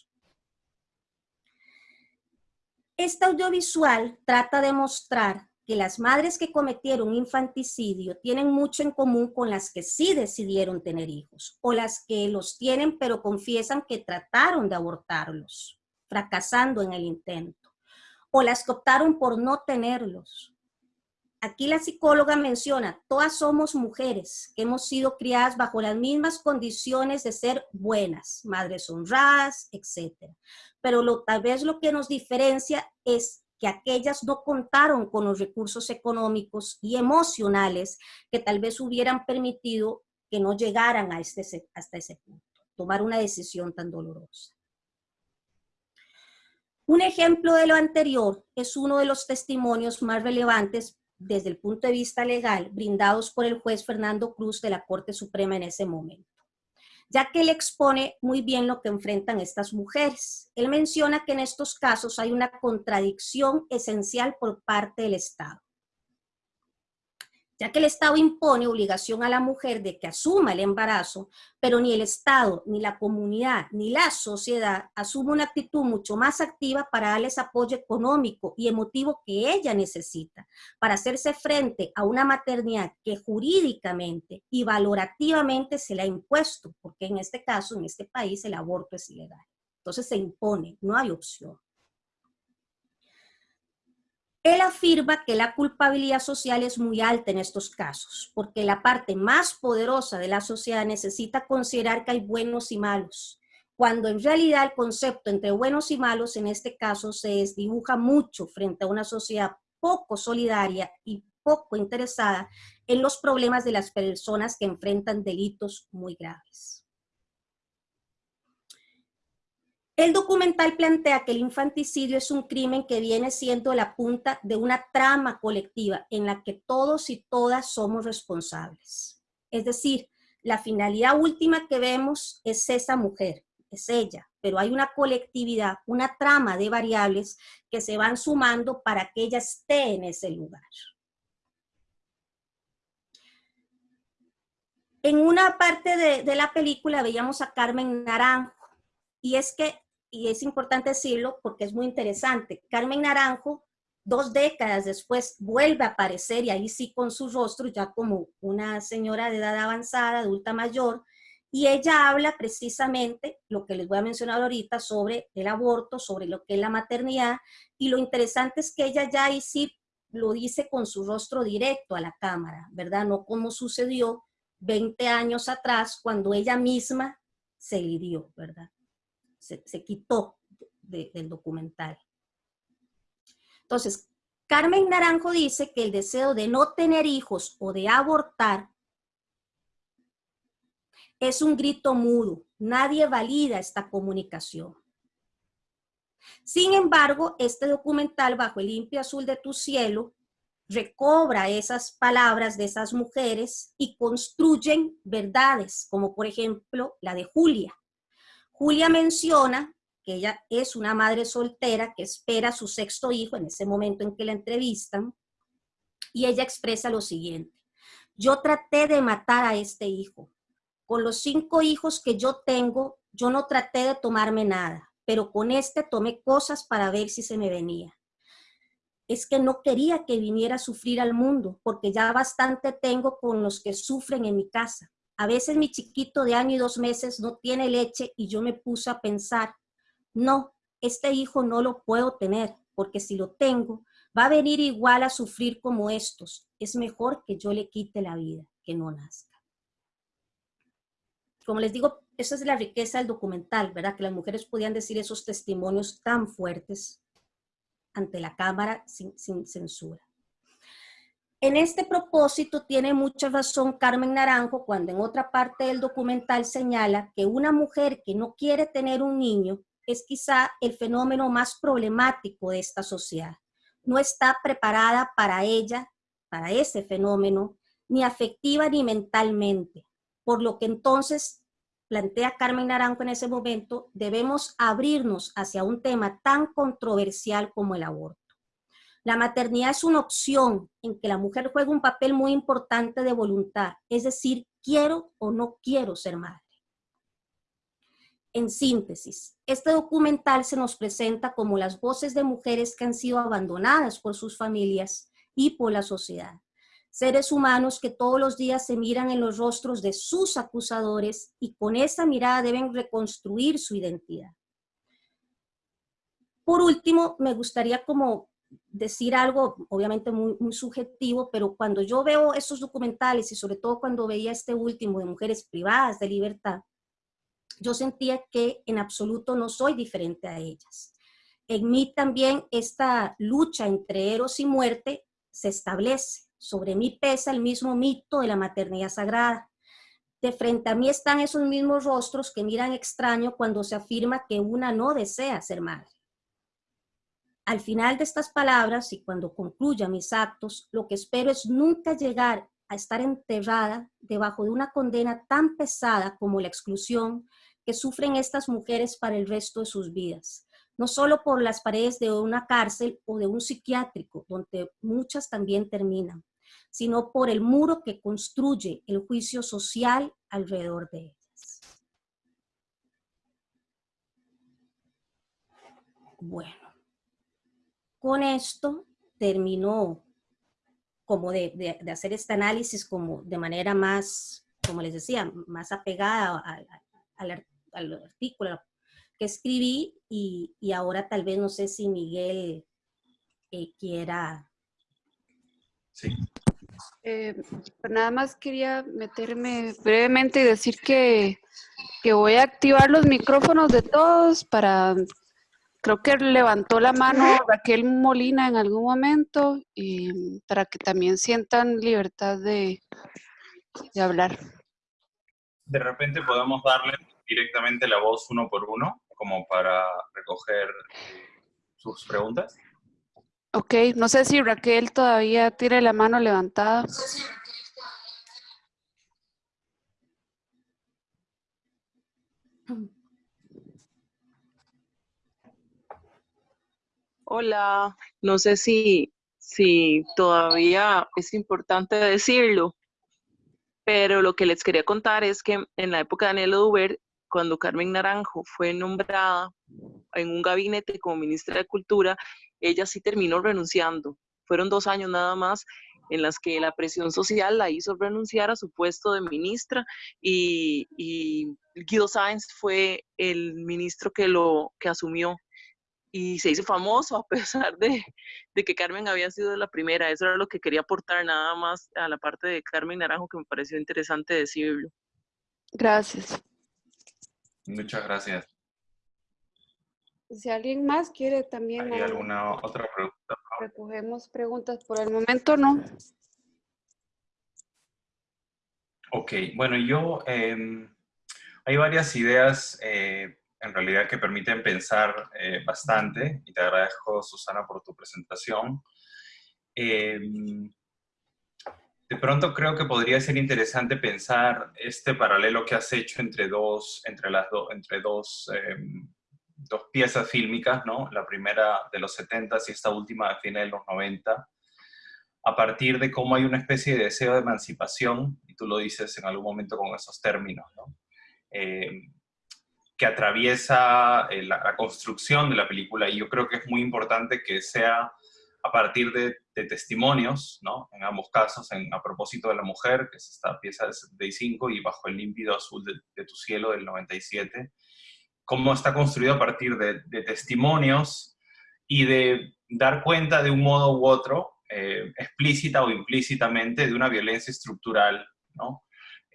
Este audiovisual trata de mostrar que las madres que cometieron infanticidio tienen mucho en común con las que sí decidieron tener hijos, o las que los tienen pero confiesan que trataron de abortarlos, fracasando en el intento, o las que optaron por no tenerlos, aquí la psicóloga menciona, todas somos mujeres que hemos sido criadas bajo las mismas condiciones de ser buenas, madres honradas, etc. Pero lo, tal vez lo que nos diferencia es que aquellas no contaron con los recursos económicos y emocionales que tal vez hubieran permitido que no llegaran a este, hasta ese punto, tomar una decisión tan dolorosa. Un ejemplo de lo anterior es uno de los testimonios más relevantes desde el punto de vista legal brindados por el juez Fernando Cruz de la Corte Suprema en ese momento, ya que él expone muy bien lo que enfrentan estas mujeres. Él menciona que en estos casos hay una contradicción esencial por parte del Estado ya que el Estado impone obligación a la mujer de que asuma el embarazo, pero ni el Estado, ni la comunidad, ni la sociedad asume una actitud mucho más activa para darles apoyo económico y emotivo que ella necesita para hacerse frente a una maternidad que jurídicamente y valorativamente se le ha impuesto, porque en este caso, en este país, el aborto es ilegal. Entonces se impone, no hay opción. Él afirma que la culpabilidad social es muy alta en estos casos, porque la parte más poderosa de la sociedad necesita considerar que hay buenos y malos, cuando en realidad el concepto entre buenos y malos en este caso se desdibuja mucho frente a una sociedad poco solidaria y poco interesada en los problemas de las personas que enfrentan delitos muy graves. El documental plantea que el infanticidio es un crimen que viene siendo la punta de una trama colectiva en la que todos y todas somos responsables. Es decir, la finalidad última que vemos es esa mujer, es ella, pero hay una colectividad, una trama de variables que se van sumando para que ella esté en ese lugar. En una parte de, de la película veíamos a Carmen Naranjo, y es que y es importante decirlo porque es muy interesante. Carmen Naranjo, dos décadas después, vuelve a aparecer y ahí sí con su rostro ya como una señora de edad avanzada, adulta mayor, y ella habla precisamente lo que les voy a mencionar ahorita sobre el aborto, sobre lo que es la maternidad, y lo interesante es que ella ya ahí sí lo dice con su rostro directo a la cámara, ¿verdad? No como sucedió 20 años atrás cuando ella misma se lidió, ¿verdad? Se, quitó del documental. Entonces, Carmen Naranjo dice que el deseo de no tener hijos o de abortar es un grito mudo. Nadie valida esta comunicación. Sin embargo, este documental, Bajo el limpio azul de tu cielo, recobra esas palabras de esas mujeres y construyen verdades, como por ejemplo la de Julia. Julia menciona que ella es una madre soltera que espera su sexto hijo en ese momento en que la entrevistan, y ella expresa lo siguiente, yo traté de matar a este hijo. Con los cinco hijos que yo tengo, yo no traté de tomarme nada, pero con este tomé cosas para ver si se me venía. Es que no quería que viniera a sufrir al mundo, porque ya bastante tengo con los que sufren en mi casa. A veces mi chiquito de año y dos meses no tiene leche y yo me puse a pensar, no, este hijo no lo puedo tener, porque si lo tengo, va a venir igual a sufrir como estos. Es mejor que yo le quite la vida, que no nazca. Como les digo, esa es la riqueza del documental, ¿verdad? Que las mujeres podían decir esos testimonios tan fuertes ante la cámara sin, sin censura. En este propósito tiene mucha razón Carmen Naranjo cuando en otra parte del documental señala que una mujer que no quiere tener un niño es quizá el fenómeno más problemático de esta sociedad. no está preparada para ella, para ese fenómeno, ni afectiva ni mentalmente. Por lo que entonces, plantea Carmen Naranjo en ese momento, debemos abrirnos hacia un tema tan controversial como el aborto. La maternidad es una opción en que la mujer juega un papel muy importante de voluntad, es decir, quiero o no quiero ser madre. En síntesis, este documental se nos presenta como las voces de mujeres que han sido abandonadas por sus familias y por la sociedad. Seres humanos que todos los días se miran en los rostros de sus acusadores y con esa mirada deben reconstruir su identidad. Por último, me gustaría como decir algo obviamente muy, muy, subjetivo, pero cuando yo veo esos documentales y sobre todo cuando veía este último de mujeres privadas de libertad, yo sentía que en absoluto no soy diferente a ellas. En mí también esta lucha entre eros y muerte se establece. Sobre mí pesa el mismo mito de la maternidad sagrada. De frente a mí están esos mismos rostros que miran extraño cuando se afirma que una no desea ser madre. Al final de estas palabras y cuando concluya mis actos, lo que espero es nunca llegar a estar enterrada debajo de una condena tan pesada como la exclusión, que sufren estas mujeres para el resto de sus vidas, no solo por las paredes de una cárcel o de un psiquiátrico, donde muchas también terminan, sino por el muro que construye el juicio social alrededor de ellas. Bueno, con esto terminó como de, hacer este análisis como de manera más, como les decía, más apegada al, al, al artículo que escribí y, ahora tal vez no sé si Miguel eh, quiera. Sí. Eh, pues nada más quería meterme brevemente y decir que, que voy a activar los micrófonos de todos para, creo que levantó la mano Raquel Molina en algún momento y para que también sientan libertad de, de hablar. De repente podemos darle directamente la voz uno por uno, como para recoger sus preguntas. Ok, no sé si Raquel todavía tiene la mano levantada. Hola, no sé si, si todavía es importante decirlo, pero lo que les quería contar es que en la época de Daniel Duber cuando Carmen Naranjo fue nombrada en un gabinete como ministra de Cultura, ella sí terminó renunciando. Fueron dos años nada más en las que la presión social la hizo renunciar a su puesto de ministra y, Guido Sáenz fue el ministro que lo que asumió y se hizo famoso a pesar de, de, que Carmen había sido la primera. Eso era lo que quería aportar nada más a la parte de Carmen Naranjo que me pareció interesante decirlo. Gracias. Muchas gracias. Si alguien más quiere también... ¿Hay alguna otra pregunta? Recogemos preguntas por el momento, ¿no? Ok, bueno, yo... Em, hay varias ideas eh, en realidad que permiten pensar eh, bastante y te agradezco, Susana, por tu presentación. Em, de pronto creo que podría ser interesante pensar este paralelo que has hecho entre dos, entre las entre dos, em, dos piezas fílmicas, ¿no? La primera de los 70 y esta última de fines de los 90, a partir de cómo hay una especie de deseo de emancipación, y tú lo dices en algún momento con esos términos, ¿no? Em, que atraviesa eh, la, la, construcción de la película, y yo creo que es muy importante que sea a partir de, testimonios, ¿no? En ambos casos, en, a propósito de la mujer, que es esta pieza del 75, y bajo el límpido azul de, tu cielo del 97, cómo está construido a partir de, testimonios y de dar cuenta de un modo u otro, eh, explícita o implícitamente, de una violencia estructural, ¿no?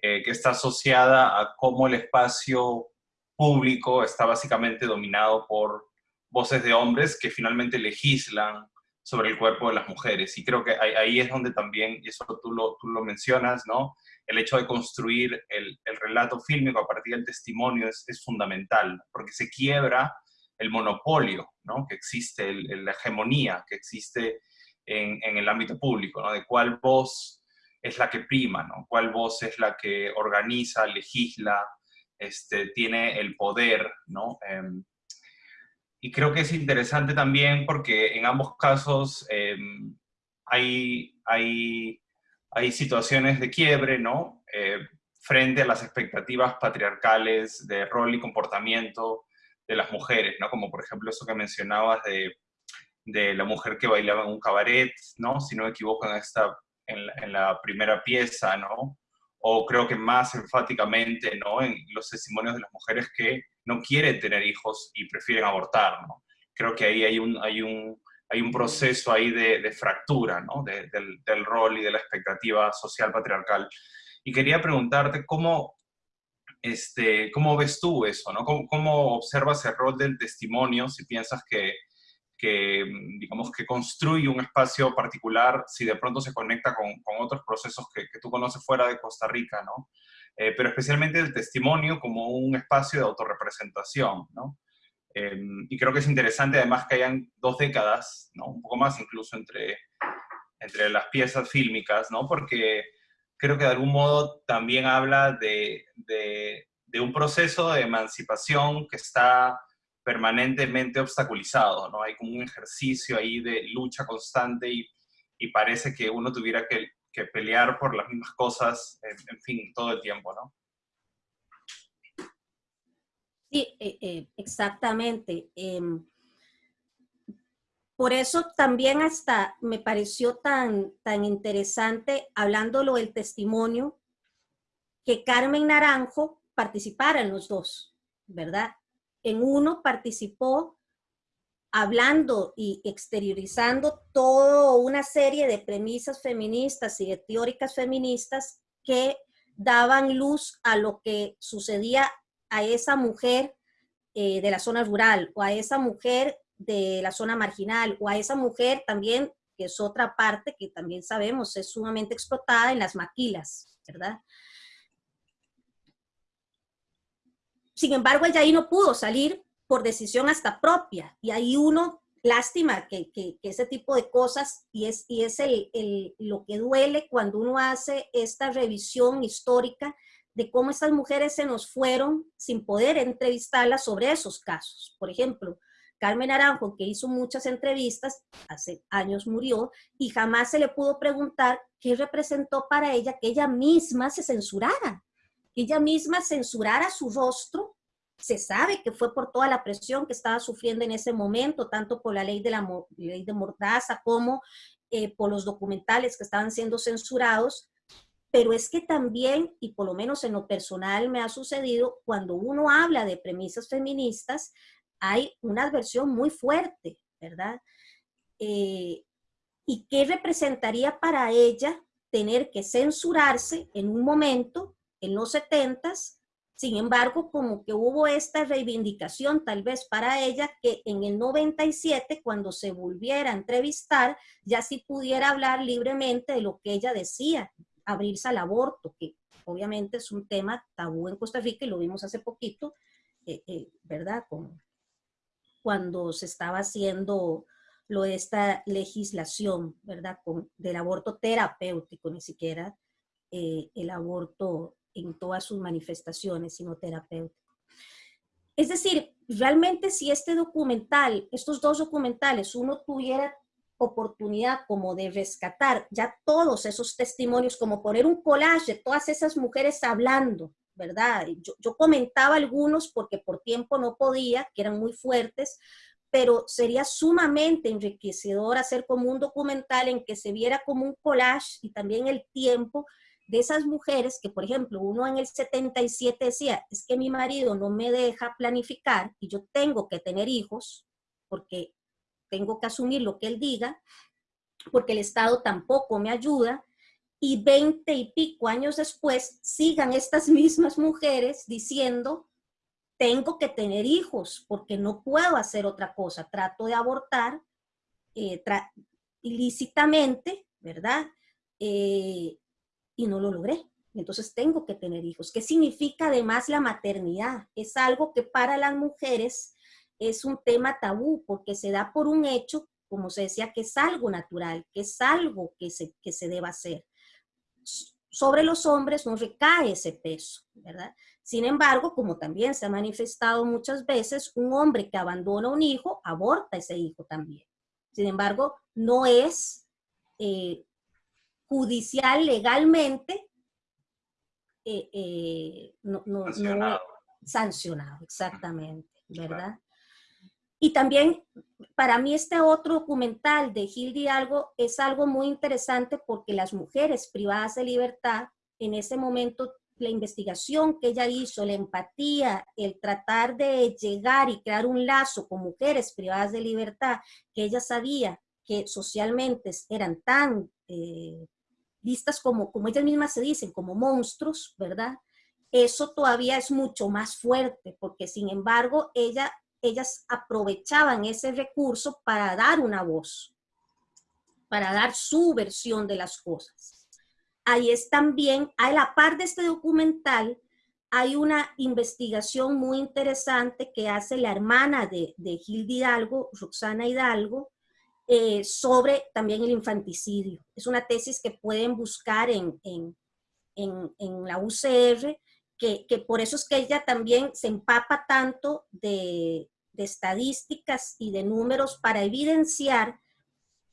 Eh, que está asociada a cómo el espacio público está básicamente dominado por voces de hombres que finalmente legislan sobre el cuerpo de las mujeres. Y creo que ahí, es donde también, y eso tú lo, tú lo mencionas, ¿no? El hecho de construir el, el relato fílmico a partir del testimonio es, es, fundamental, porque se quiebra el monopolio ¿no? que existe, la hegemonía que existe en, en, el ámbito público, ¿no? de cuál voz es la que prima, ¿no? cuál voz es la que organiza, legisla, este, tiene el poder. ¿no? Em, y creo que es interesante también porque en ambos casos em, hay, hay, hay, situaciones de quiebre, ¿no? Eh, frente a las expectativas patriarcales de rol y comportamiento de las mujeres, ¿no? Como por ejemplo eso que mencionabas de, de la mujer que bailaba en un cabaret, ¿no? Si no me equivoco en, esta, en, la, primera pieza, ¿no? O creo que más enfáticamente, ¿no? En los testimonios de las mujeres que no quieren tener hijos y prefieren abortar, ¿no? Creo que ahí hay un, hay un, hay un proceso ahí de, de fractura, ¿no? del, del rol y de la expectativa social patriarcal. Y quería preguntarte cómo, este, ¿Cómo ves tú eso? ¿no? ¿Cómo, observas el rol del testimonio si piensas que, que, digamos, que construye un espacio particular si de pronto se conecta con, con otros procesos que, que, tú conoces fuera de Costa Rica, ¿no? Eh, pero especialmente el testimonio como un espacio de autorrepresentación, ¿no? Eh, y creo que es interesante además que hayan dos décadas, ¿no? Un poco más incluso entre, entre las piezas fílmicas, ¿no? Porque creo que de algún modo también habla de, un proceso de emancipación que está permanentemente obstaculizado, ¿no? Hay como un ejercicio ahí de lucha constante y, parece que uno tuviera que, pelear por las mismas cosas, en, fin, todo el tiempo, ¿no? Sí, eh, eh, exactamente. Em, por eso también hasta me pareció tan, tan interesante, hablándolo del testimonio, que Carmen Naranjo participara en los dos, ¿verdad? En uno participó hablando y exteriorizando toda una serie de premisas feministas y de teóricas feministas que daban luz a lo que sucedía a esa mujer eh, de la zona rural o a esa mujer de la zona marginal o a esa mujer también, que es otra parte que también sabemos es sumamente explotada en las maquilas, ¿verdad? Sin embargo, ella ahí no pudo salir por decisión hasta propia y ahí uno, lástima que, ese tipo de cosas y es, y es el, lo que duele cuando uno hace esta revisión histórica de cómo estas mujeres se nos fueron sin poder entrevistarlas sobre esos casos. Por ejemplo, Carmen Aranjo, que hizo muchas entrevistas, hace años murió, y jamás se le pudo preguntar qué representó para ella que ella misma se censurara, que ella misma censurara su rostro. Se sabe que fue por toda la presión que estaba sufriendo en ese momento, tanto por la ley de, la, ley de Mordaza como eh, por los documentales que estaban siendo censurados, pero es que también, y por lo menos en lo personal me ha sucedido, cuando uno habla de premisas feministas, hay una adversión muy fuerte, ¿verdad? Eh, ¿Y qué representaría para ella tener que censurarse en un momento, en los setentas, sin embargo, como que hubo esta reivindicación tal vez para ella que en el 97, cuando se volviera a entrevistar, ya sí pudiera hablar libremente de lo que ella decía, abrirse al aborto, que obviamente es un tema tabú en Costa Rica y lo vimos hace poquito, eh, eh, ¿verdad? Con, cuando se estaba haciendo lo de esta legislación, ¿verdad? Con, del aborto terapéutico, ni siquiera eh, el aborto en todas sus manifestaciones, sino terapéutico. Es decir, realmente si este documental, estos dos documentales, uno tuviera oportunidad como de rescatar ya todos esos testimonios, como poner un collage de todas esas mujeres hablando, ¿verdad? Yo, comentaba algunos porque por tiempo no podía, que eran muy fuertes, pero sería sumamente enriquecedor hacer como un documental en que se viera como un collage y también el tiempo de esas mujeres que, por ejemplo, uno en el 77 decía, es que mi marido no me deja planificar y yo tengo que tener hijos porque tengo que asumir lo que él diga, porque el Estado tampoco me ayuda, y veinte y pico años después sigan estas mismas mujeres diciendo, tengo que tener hijos porque no puedo hacer otra cosa, trato de abortar eh, ilícitamente, ¿verdad? Eh, y no lo logré. Entonces tengo que tener hijos. ¿Qué significa además la maternidad? Es algo que para las mujeres es un tema tabú porque se da por un hecho, como se decía, que es algo natural, que es algo que se, que se deba hacer. Sobre los hombres no recae ese peso, ¿verdad? Sin embargo, como también se ha manifestado muchas veces, un hombre que abandona un hijo, aborta ese hijo también. Sin embargo, no es eh, judicial legalmente eh, eh, no, sancionado. sancionado. exactamente, ¿verdad? Y también para mí este otro documental de Gil algo es algo muy interesante porque las mujeres privadas de libertad en ese momento la investigación que ella hizo, la empatía, el tratar de llegar y crear un lazo con mujeres privadas de libertad, que ella sabía que socialmente eran tan eh, vistas como, como ellas mismas se dicen, como monstruos, ¿verdad? Eso todavía es mucho más fuerte, porque sin embargo ella, ellas aprovechaban ese recurso para dar una voz, para dar su versión de las cosas ahí es también, a la par de este documental, hay una investigación muy interesante que hace la hermana de, de Gilda Hidalgo, Roxana Hidalgo, eh, sobre también el infanticidio. Es una tesis que pueden buscar en, en, en, la UCR, que, que, por eso es que ella también se empapa tanto de, de estadísticas y de números para evidenciar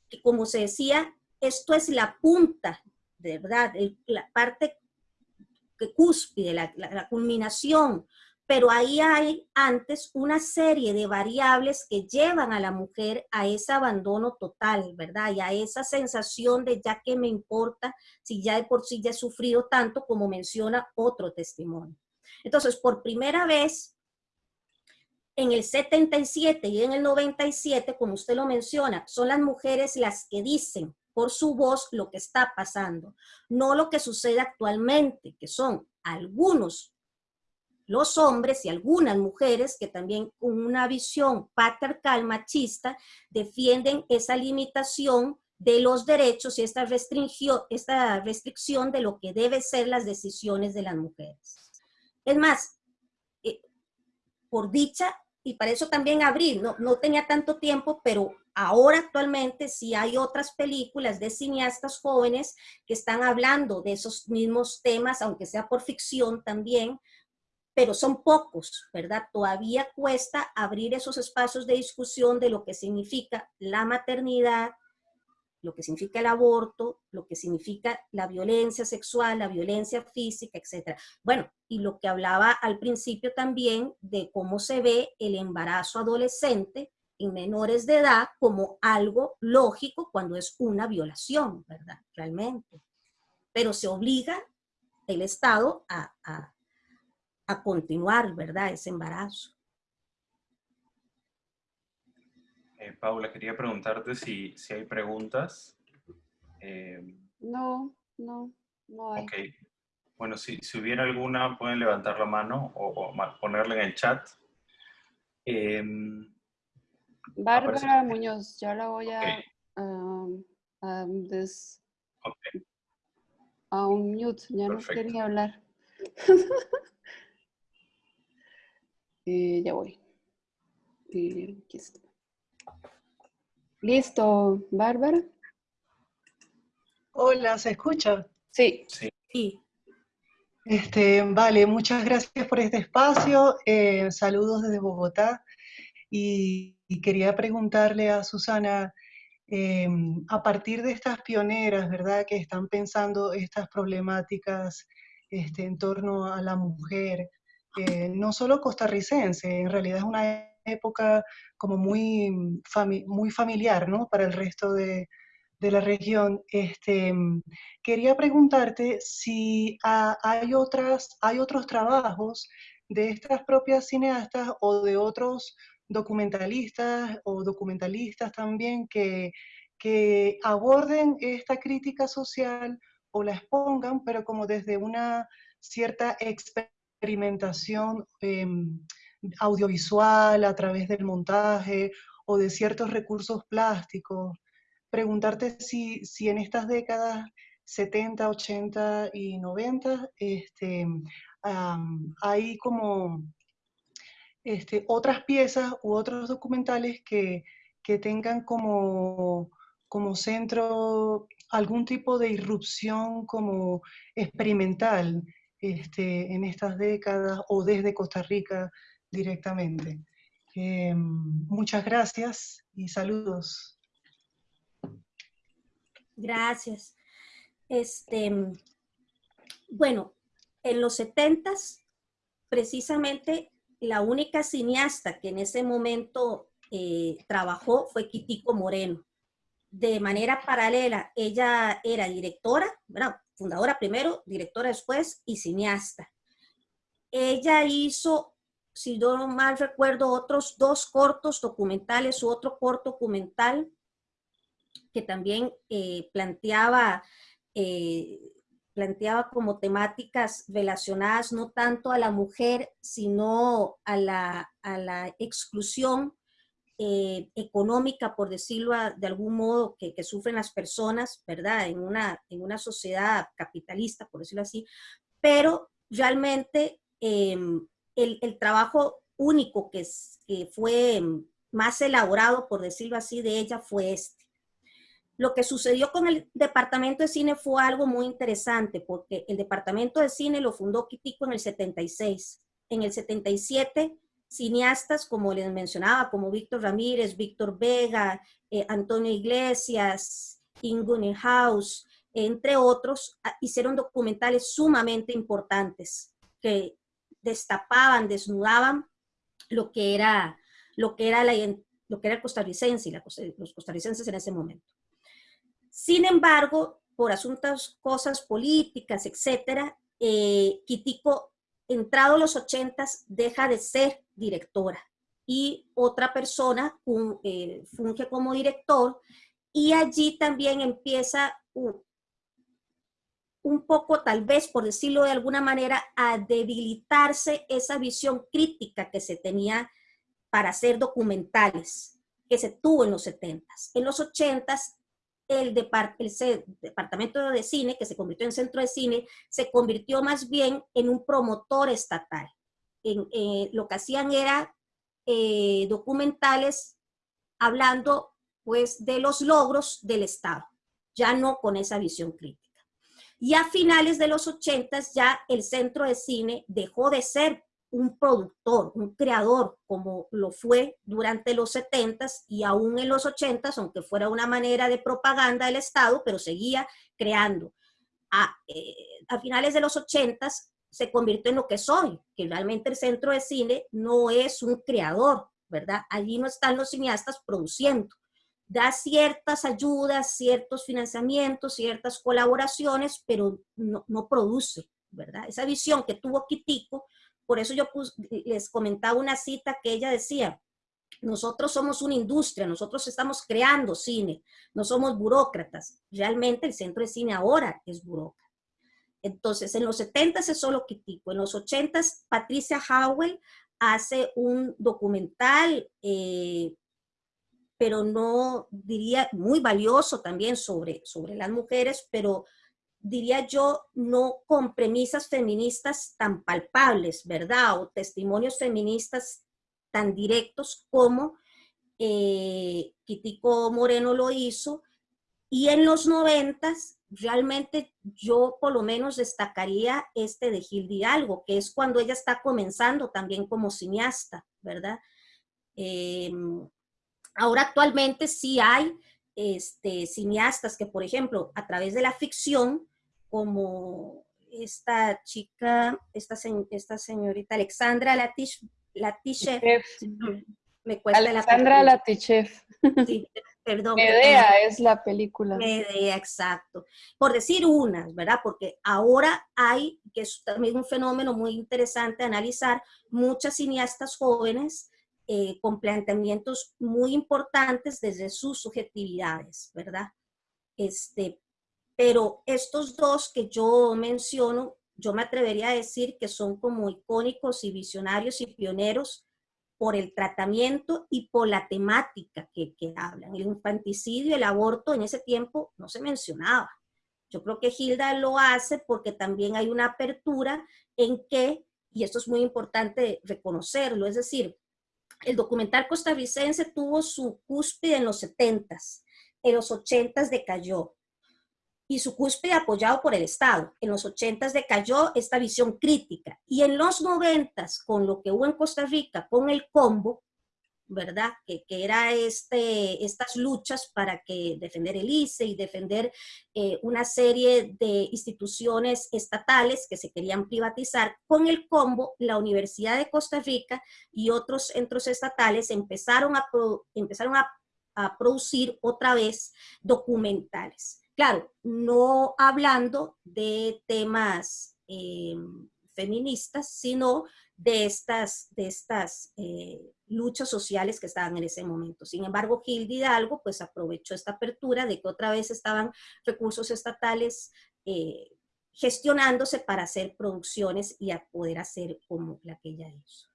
que, como se decía, esto es la punta de verdad, la parte que cúspide, la, la, culminación, pero ahí hay antes una serie de variables que llevan a la mujer a ese abandono total, ¿verdad? Y a esa sensación de ya que me importa si ya de por sí ya he sufrido tanto como menciona otro testimonio. Entonces, por primera vez, en el 77 y en el 97, como usted lo menciona, son las mujeres las que dicen, por su voz lo que está pasando, no lo que sucede actualmente, que son algunos los hombres y algunas mujeres que también con una visión patriarcal machista defienden esa limitación de los derechos y esta, esta restricción de lo que deben ser las decisiones de las mujeres. Es más, eh, por dicha, y para eso también abrí, no, no tenía tanto tiempo, pero ahora actualmente sí hay otras películas de cineastas jóvenes que están hablando de esos mismos temas, aunque sea por ficción también, pero son pocos, ¿verdad? Todavía cuesta abrir esos espacios de discusión de lo que significa la maternidad, lo que significa el aborto, lo que significa la violencia sexual, la violencia física, etc. Bueno, y lo que hablaba al principio también de cómo se ve el embarazo adolescente en menores de edad como algo lógico cuando es una violación, ¿verdad? Realmente. Pero se obliga el Estado a, a, continuar, ¿verdad? Ese embarazo. Eh, Paula, quería preguntarte si, si hay preguntas. Eh, no, no, no hay. Ok. Bueno, si, si, hubiera alguna, pueden levantar la mano o, ponerla en el chat. Eh, Bárbara Muñoz, ya la voy a, a, des, a un mute, ya no quería hablar. ya voy. Listo, Bárbara. Hola, ¿se escucha? Sí. Sí. Este, vale, muchas gracias por este espacio. Eh, saludos desde Bogotá. Y, quería preguntarle a Susana, a partir de estas pioneras, ¿verdad?, que están pensando estas problemáticas este, en torno a la mujer, eh, no solo costarricense, en realidad es una época como muy, muy familiar, ¿no?, para el resto de, de la región. Este, quería preguntarte si hay, otras, hay otros trabajos de estas propias cineastas o de otros documentalistas o documentalistas también que, que aborden esta crítica social o la expongan, pero como desde una cierta experimentación em, audiovisual a través del montaje o de ciertos recursos plásticos. Preguntarte si, si en estas décadas 70, 80 y 90 este, hay como este, otras piezas u otros documentales que, que tengan como, como centro algún tipo de irrupción como experimental este, en estas décadas o desde Costa Rica directamente. Em, muchas gracias y saludos. Gracias. Este, bueno, en los setentas, precisamente la única cineasta que en ese momento eh, trabajó fue Quitico Moreno. De manera paralela, ella era directora, bueno, fundadora primero, directora después y cineasta. Ella hizo, si no mal recuerdo, otros dos cortos documentales u otro corto documental que también eh, planteaba, eh, planteaba como temáticas relacionadas no tanto a la mujer, sino a la, a la exclusión eh, económica, por decirlo de algún modo, que, sufren las personas, ¿verdad? En una, en una sociedad capitalista, por decirlo así, pero realmente em, el, el, trabajo único que, que fue más elaborado, por decirlo así, de ella fue este. Lo que sucedió con el departamento de cine fue algo muy interesante, porque el departamento de cine lo fundó Quitico en el 76. En el 77, cineastas, como les mencionaba, como Víctor Ramírez, Víctor Vega, eh, Antonio Iglesias, Ingun House, entre otros, hicieron documentales sumamente importantes que destapaban, desnudaban lo que era, lo que era, la, lo que era el costarricense y los costarricenses en ese momento. Sin embargo, por asuntos, cosas políticas, etcétera, eh, Quitico, entrado los ochentas, deja de ser directora y otra persona eh, funge como director y allí también empieza un poco, tal vez, por decirlo de alguna manera, a debilitarse esa visión crítica que se tenía para hacer documentales, que se tuvo en los 70 En los 80 el, departamento de cine, que se convirtió en centro de cine, se convirtió más bien en un promotor estatal. En, eh, lo que hacían era eh, documentales hablando pues de los logros del Estado, ya no con esa visión crítica. Y a finales de los 80 ya el centro de cine dejó de ser un productor, un creador, como lo fue durante los 70s y aún en los 80s, aunque fuera una manera de propaganda del Estado, pero seguía creando. A, eh, a finales de los 80s se convirtió en lo que soy, que realmente el centro de cine no es un creador, ¿verdad? Allí no están los cineastas produciendo. Da ciertas ayudas, ciertos financiamientos, ciertas colaboraciones, pero no, no produce, ¿verdad? Esa visión que tuvo Quitico por eso yo les comentaba una cita que ella decía, nosotros somos una industria, nosotros estamos creando cine, no somos burócratas. Realmente el centro de cine ahora es burócrata. Entonces, en los 70 es solo Quitico, en los 80 Patricia Howell hace un documental, eh, pero no diría muy valioso también sobre, sobre las mujeres, pero diría yo, no con premisas feministas tan palpables, ¿verdad? O testimonios feministas tan directos como eh, Moreno lo hizo. Y en los noventas, realmente yo por lo menos destacaría este de Gildi Algo, que es cuando ella está comenzando también como cineasta, ¿verdad? Em, ahora actualmente sí hay este, cineastas que, por ejemplo, a través de la ficción, como esta chica, esta, esta señorita Alexandra Latish, Latishev. Me cuesta Alexandra la Latishev. Sí, perdón. Medea es la película. Medea, exacto. Por decir unas, ¿verdad? Porque ahora hay, que es también un fenómeno muy interesante analizar, muchas cineastas jóvenes eh, con planteamientos muy importantes desde sus subjetividades, ¿verdad? Este, pero estos dos que yo menciono, yo me atrevería a decir que son como icónicos y visionarios y pioneros por el tratamiento y por la temática que, que hablan. El infanticidio, el aborto en ese tiempo no se mencionaba. Yo creo que Hilda lo hace porque también hay una apertura en que y esto es muy importante reconocerlo, es decir, el documental costarricense tuvo su cúspide en los 70s, en los 80s decayó, y su cúspide apoyado por el Estado. En los 80s decayó esta visión crítica, y en los 90s, con lo que hubo en Costa Rica, con el combo, ¿verdad? Que, que, era este, estas luchas para que defender el ICE y defender eh, una serie de instituciones estatales que se querían privatizar. Con el combo, la Universidad de Costa Rica y otros centros estatales empezaron a, empezaron a, a producir otra vez documentales. Claro, no hablando de temas eh, feministas, sino de estas, de estas eh, luchas sociales que estaban en ese momento. Sin embargo, Gil Hidalgo pues aprovechó esta apertura de que otra vez estaban recursos estatales eh, gestionándose para hacer producciones y a poder hacer como la que ella hizo.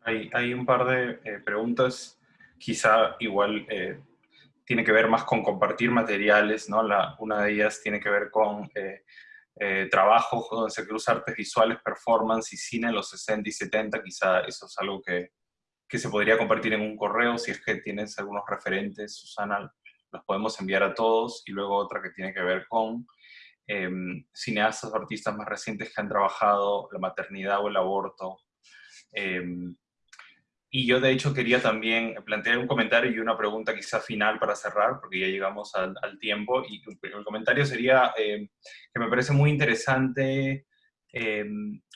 Hay, hay un par de preguntas, quizá igual tiene que ver más con compartir materiales, ¿no? La, una de ellas tiene que ver con eh, eh, trabajos donde se cruza artes visuales, performance y cine en los 60 y 70, quizá eso es algo que, que, se podría compartir en un correo, si es que tienes algunos referentes, Susana, los podemos enviar a todos, y luego otra que tiene que ver con eh, cineastas o artistas más recientes que han trabajado la maternidad o el aborto, eh, y yo de hecho quería también plantear un comentario y una pregunta quizá final para cerrar, porque ya llegamos al, al tiempo. Y el comentario sería eh, que me parece muy interesante eh,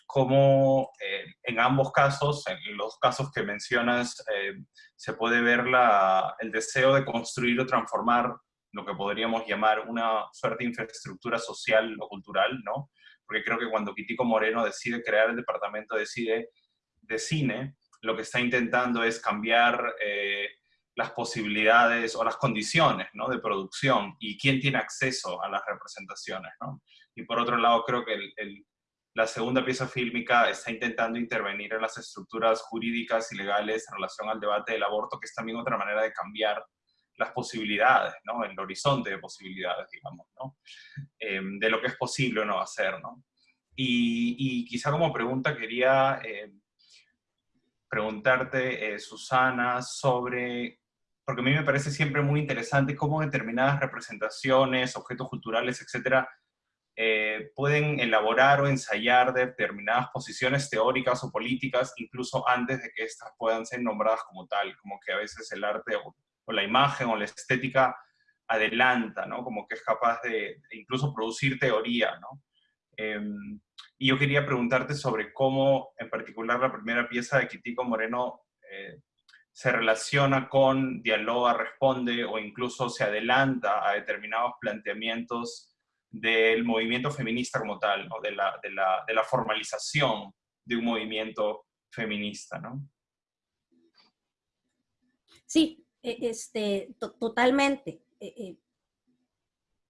cómo eh, en ambos casos, en los casos que mencionas, eh, se puede ver la, el deseo de construir o transformar lo que podríamos llamar una suerte de infraestructura social o cultural, ¿no? Porque creo que cuando Quitico Moreno decide crear el departamento decide de cine, lo que está intentando es cambiar eh, las posibilidades o las condiciones ¿no? de producción y quién tiene acceso a las representaciones. ¿no? Y por otro lado, creo que el, el, la segunda pieza fílmica está intentando intervenir en las estructuras jurídicas y legales en relación al debate del aborto, que es también otra manera de cambiar las posibilidades, ¿no? el horizonte de posibilidades, digamos, ¿no? Eh, de lo que es posible o no hacer. ¿no? Y, y quizá como pregunta quería... Eh, preguntarte, eh, Susana, sobre, porque a mí me parece siempre muy interesante cómo determinadas representaciones, objetos culturales, etcétera, eh, pueden elaborar o ensayar determinadas posiciones teóricas o políticas, incluso antes de que éstas puedan ser nombradas como tal, como que a veces el arte o, la imagen o la estética adelanta, ¿no? Como que es capaz de incluso producir teoría, ¿no? Eh, y yo quería preguntarte sobre cómo, en particular, la primera pieza de Quitico Moreno eh, se relaciona con, dialoga, responde o incluso se adelanta a determinados planteamientos del movimiento feminista como tal, ¿no? de, la, de, la, de, la, formalización de un movimiento feminista, ¿no? Sí, e, este, totalmente. E, e,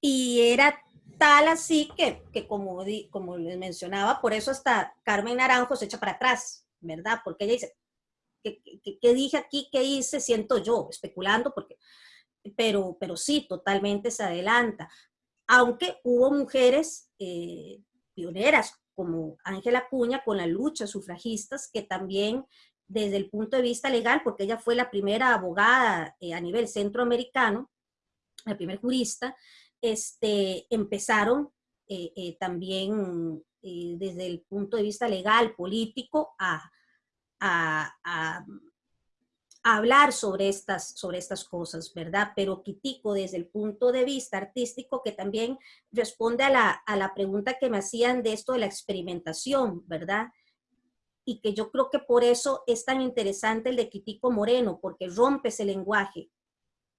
y era tal así que, que como, di, como les mencionaba, por eso hasta Carmen Naranjo se echa para atrás, ¿verdad? Porque ella dice, ¿qué, qué, qué dije aquí? ¿Qué hice? Siento yo, especulando, porque, pero, pero sí, totalmente se adelanta. Aunque hubo mujeres eh, pioneras como Ángela Cuña con la lucha sufragistas que también desde el punto de vista legal, porque ella fue la primera abogada eh, a nivel centroamericano, la primera jurista, este, empezaron eh, eh, también eh, desde el punto de vista legal, político, a, a, a, a, hablar sobre estas, sobre estas cosas, ¿verdad? Pero Quitico, desde el punto de vista artístico, que también responde a la, a la pregunta que me hacían de esto de la experimentación, ¿verdad? Y que yo creo que por eso es tan interesante el de Quitico Moreno, porque rompe ese lenguaje,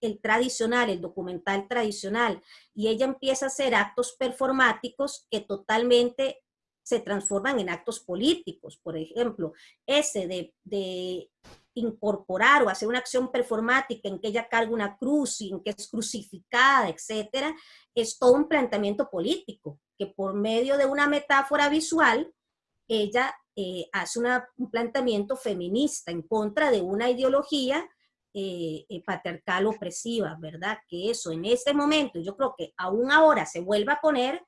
el tradicional, el documental tradicional, y ella empieza a hacer actos performáticos que totalmente se transforman en actos políticos. Por ejemplo, ese de, de incorporar o hacer una acción performática en que ella carga una cruz y en que es crucificada, etcétera, es todo un planteamiento político, que por medio de una metáfora visual, ella eh, hace un planteamiento feminista en contra de una ideología eh, eh, patriarcal opresiva, ¿verdad? Que eso en este momento, yo creo que aún ahora se vuelve a poner,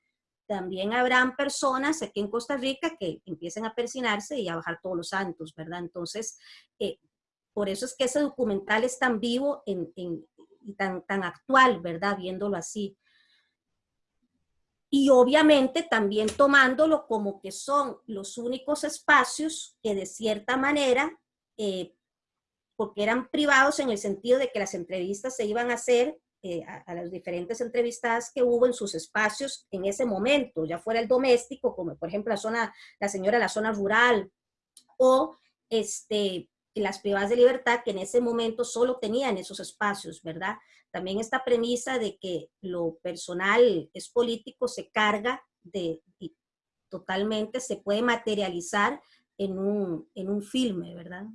también habrán personas aquí en Costa Rica que empiecen a persinarse y a bajar todos los santos, ¿verdad? Entonces, eh, por eso es que ese documental es tan vivo y tan, tan actual, ¿verdad? Viéndolo así. Y obviamente también tomándolo como que son los únicos espacios que de cierta manera, eh, porque eran privados en el sentido de que las entrevistas se iban a hacer eh, a, las diferentes entrevistadas que hubo en sus espacios en ese momento, ya fuera el doméstico, como por ejemplo la zona, la señora la zona rural, o este, las privadas de libertad que en ese momento solo tenían esos espacios, ¿verdad? También esta premisa de que lo personal es político se carga de, totalmente, se puede materializar en un, en un filme, ¿verdad?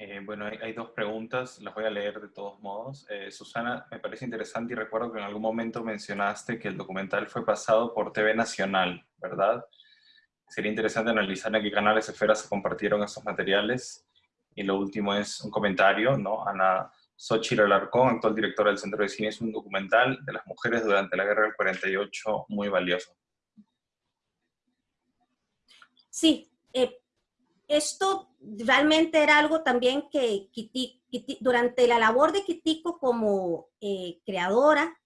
Eh, bueno, hay, dos preguntas, las voy a leer de todos modos. Eh, Susana, me parece interesante y recuerdo que en algún momento mencionaste que el documental fue pasado por TV Nacional, ¿verdad? Sería interesante analizar en qué canales esfera se compartieron esos materiales. Y lo último es un comentario, ¿no? Ana Xochitl Alarcón, actual directora del Centro de Cine, es un documental de las mujeres durante la Guerra del 48 muy valioso. Sí, eh, esto realmente era algo también que durante la labor de Kitico como eh, creadora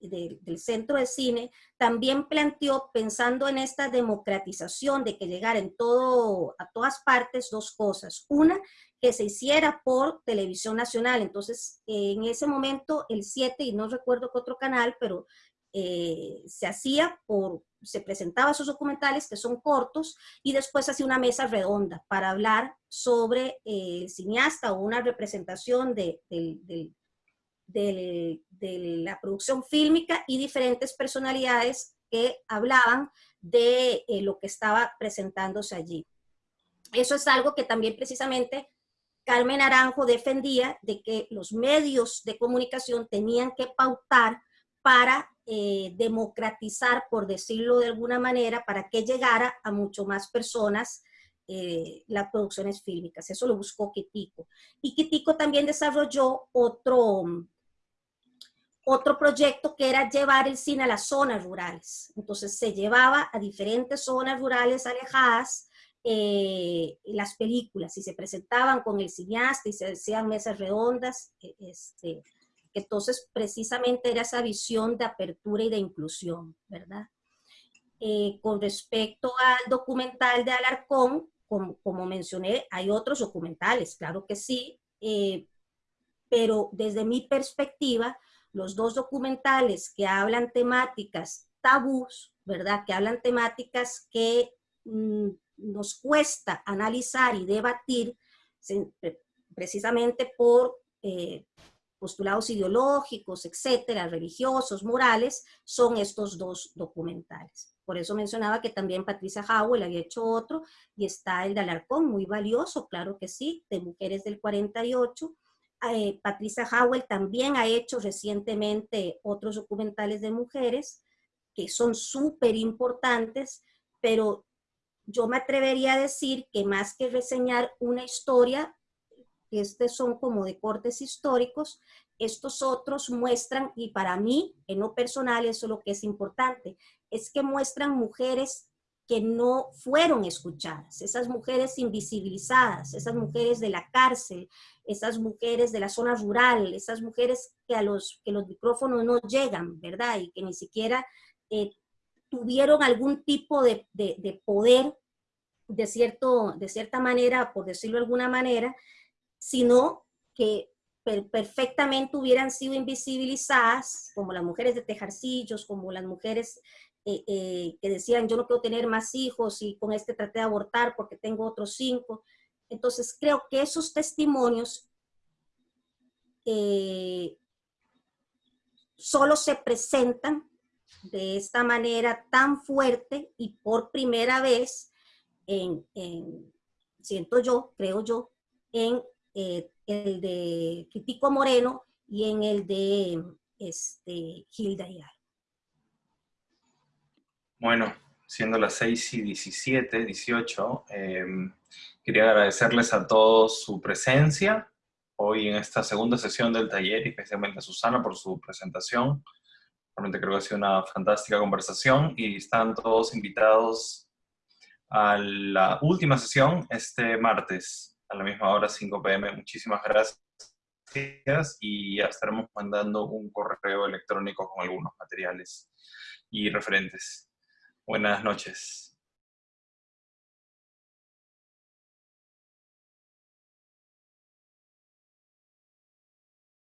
del centro de cine, también planteó, pensando en esta democratización de que llegara en todo, a todas partes, dos cosas. Una, que se hiciera por televisión nacional. Entonces, en ese momento, el 7, y no recuerdo qué otro canal, pero eh, se hacía por, se presentaba esos documentales que son cortos y después hacía una mesa redonda para hablar sobre eh, el cineasta o una representación de, la producción fílmica y diferentes personalidades que hablaban de eh, lo que estaba presentándose allí. Eso es algo que también precisamente Carmen Aranjo defendía de que los medios de comunicación tenían que pautar para eh, democratizar, por decirlo de alguna manera, para que llegara a mucho más personas eh, las producciones fílmicas. Eso lo buscó Kitico. Y Kitico también desarrolló otro, otro proyecto que era llevar el cine a las zonas rurales. Entonces se llevaba a diferentes zonas rurales alejadas eh, las películas y se presentaban con el cineasta y se hacían mesas redondas. Este, entonces, precisamente era esa visión de apertura y de inclusión, ¿verdad? Eh, con respecto al documental de Alarcón, como, mencioné, hay otros documentales, claro que sí, eh, pero desde mi perspectiva, los dos documentales que hablan temáticas tabús, ¿verdad? Que hablan temáticas que mm, nos cuesta analizar y debatir precisamente por eh, postulados ideológicos, etcétera, religiosos, morales, son estos dos documentales. Por eso mencionaba que también Patricia Howell había hecho otro, y está el de Alarcón, muy valioso, claro que sí, de Mujeres del 48. Eh, Patricia Howell también ha hecho recientemente otros documentales de mujeres, que son súper importantes, pero yo me atrevería a decir que más que reseñar una historia, estos son como de cortes históricos, estos otros muestran, y para mí, en lo personal, eso es lo que es importante, es que muestran mujeres que no fueron escuchadas, esas mujeres invisibilizadas, esas mujeres de la cárcel, esas mujeres de la zona rural, esas mujeres que a los, que los micrófonos no llegan, ¿verdad? Y que ni siquiera eh, tuvieron algún tipo de, de, poder, de, cierto, de cierta manera, por decirlo de alguna manera, sino que perfectamente hubieran sido invisibilizadas, como las mujeres de Tejarcillos, como las mujeres eh, eh, que decían yo no quiero tener más hijos y con este traté de abortar porque tengo otros cinco. Entonces creo que esos testimonios eh, solo se presentan de esta manera tan fuerte y por primera vez en siento yo, creo yo, en eh, el de Critico Moreno y en el de este, Hilda Ayala. Bueno, siendo las 6 y 17, 18, em, quería agradecerles a todos su presencia hoy en esta segunda sesión del taller, especialmente a Susana por su presentación. Realmente creo que ha sido una fantástica conversación y están todos invitados a la última sesión este martes a la misma hora, 5 pm. Muchísimas gracias y ya estaremos mandando un correo electrónico con algunos materiales y referentes. Buenas noches.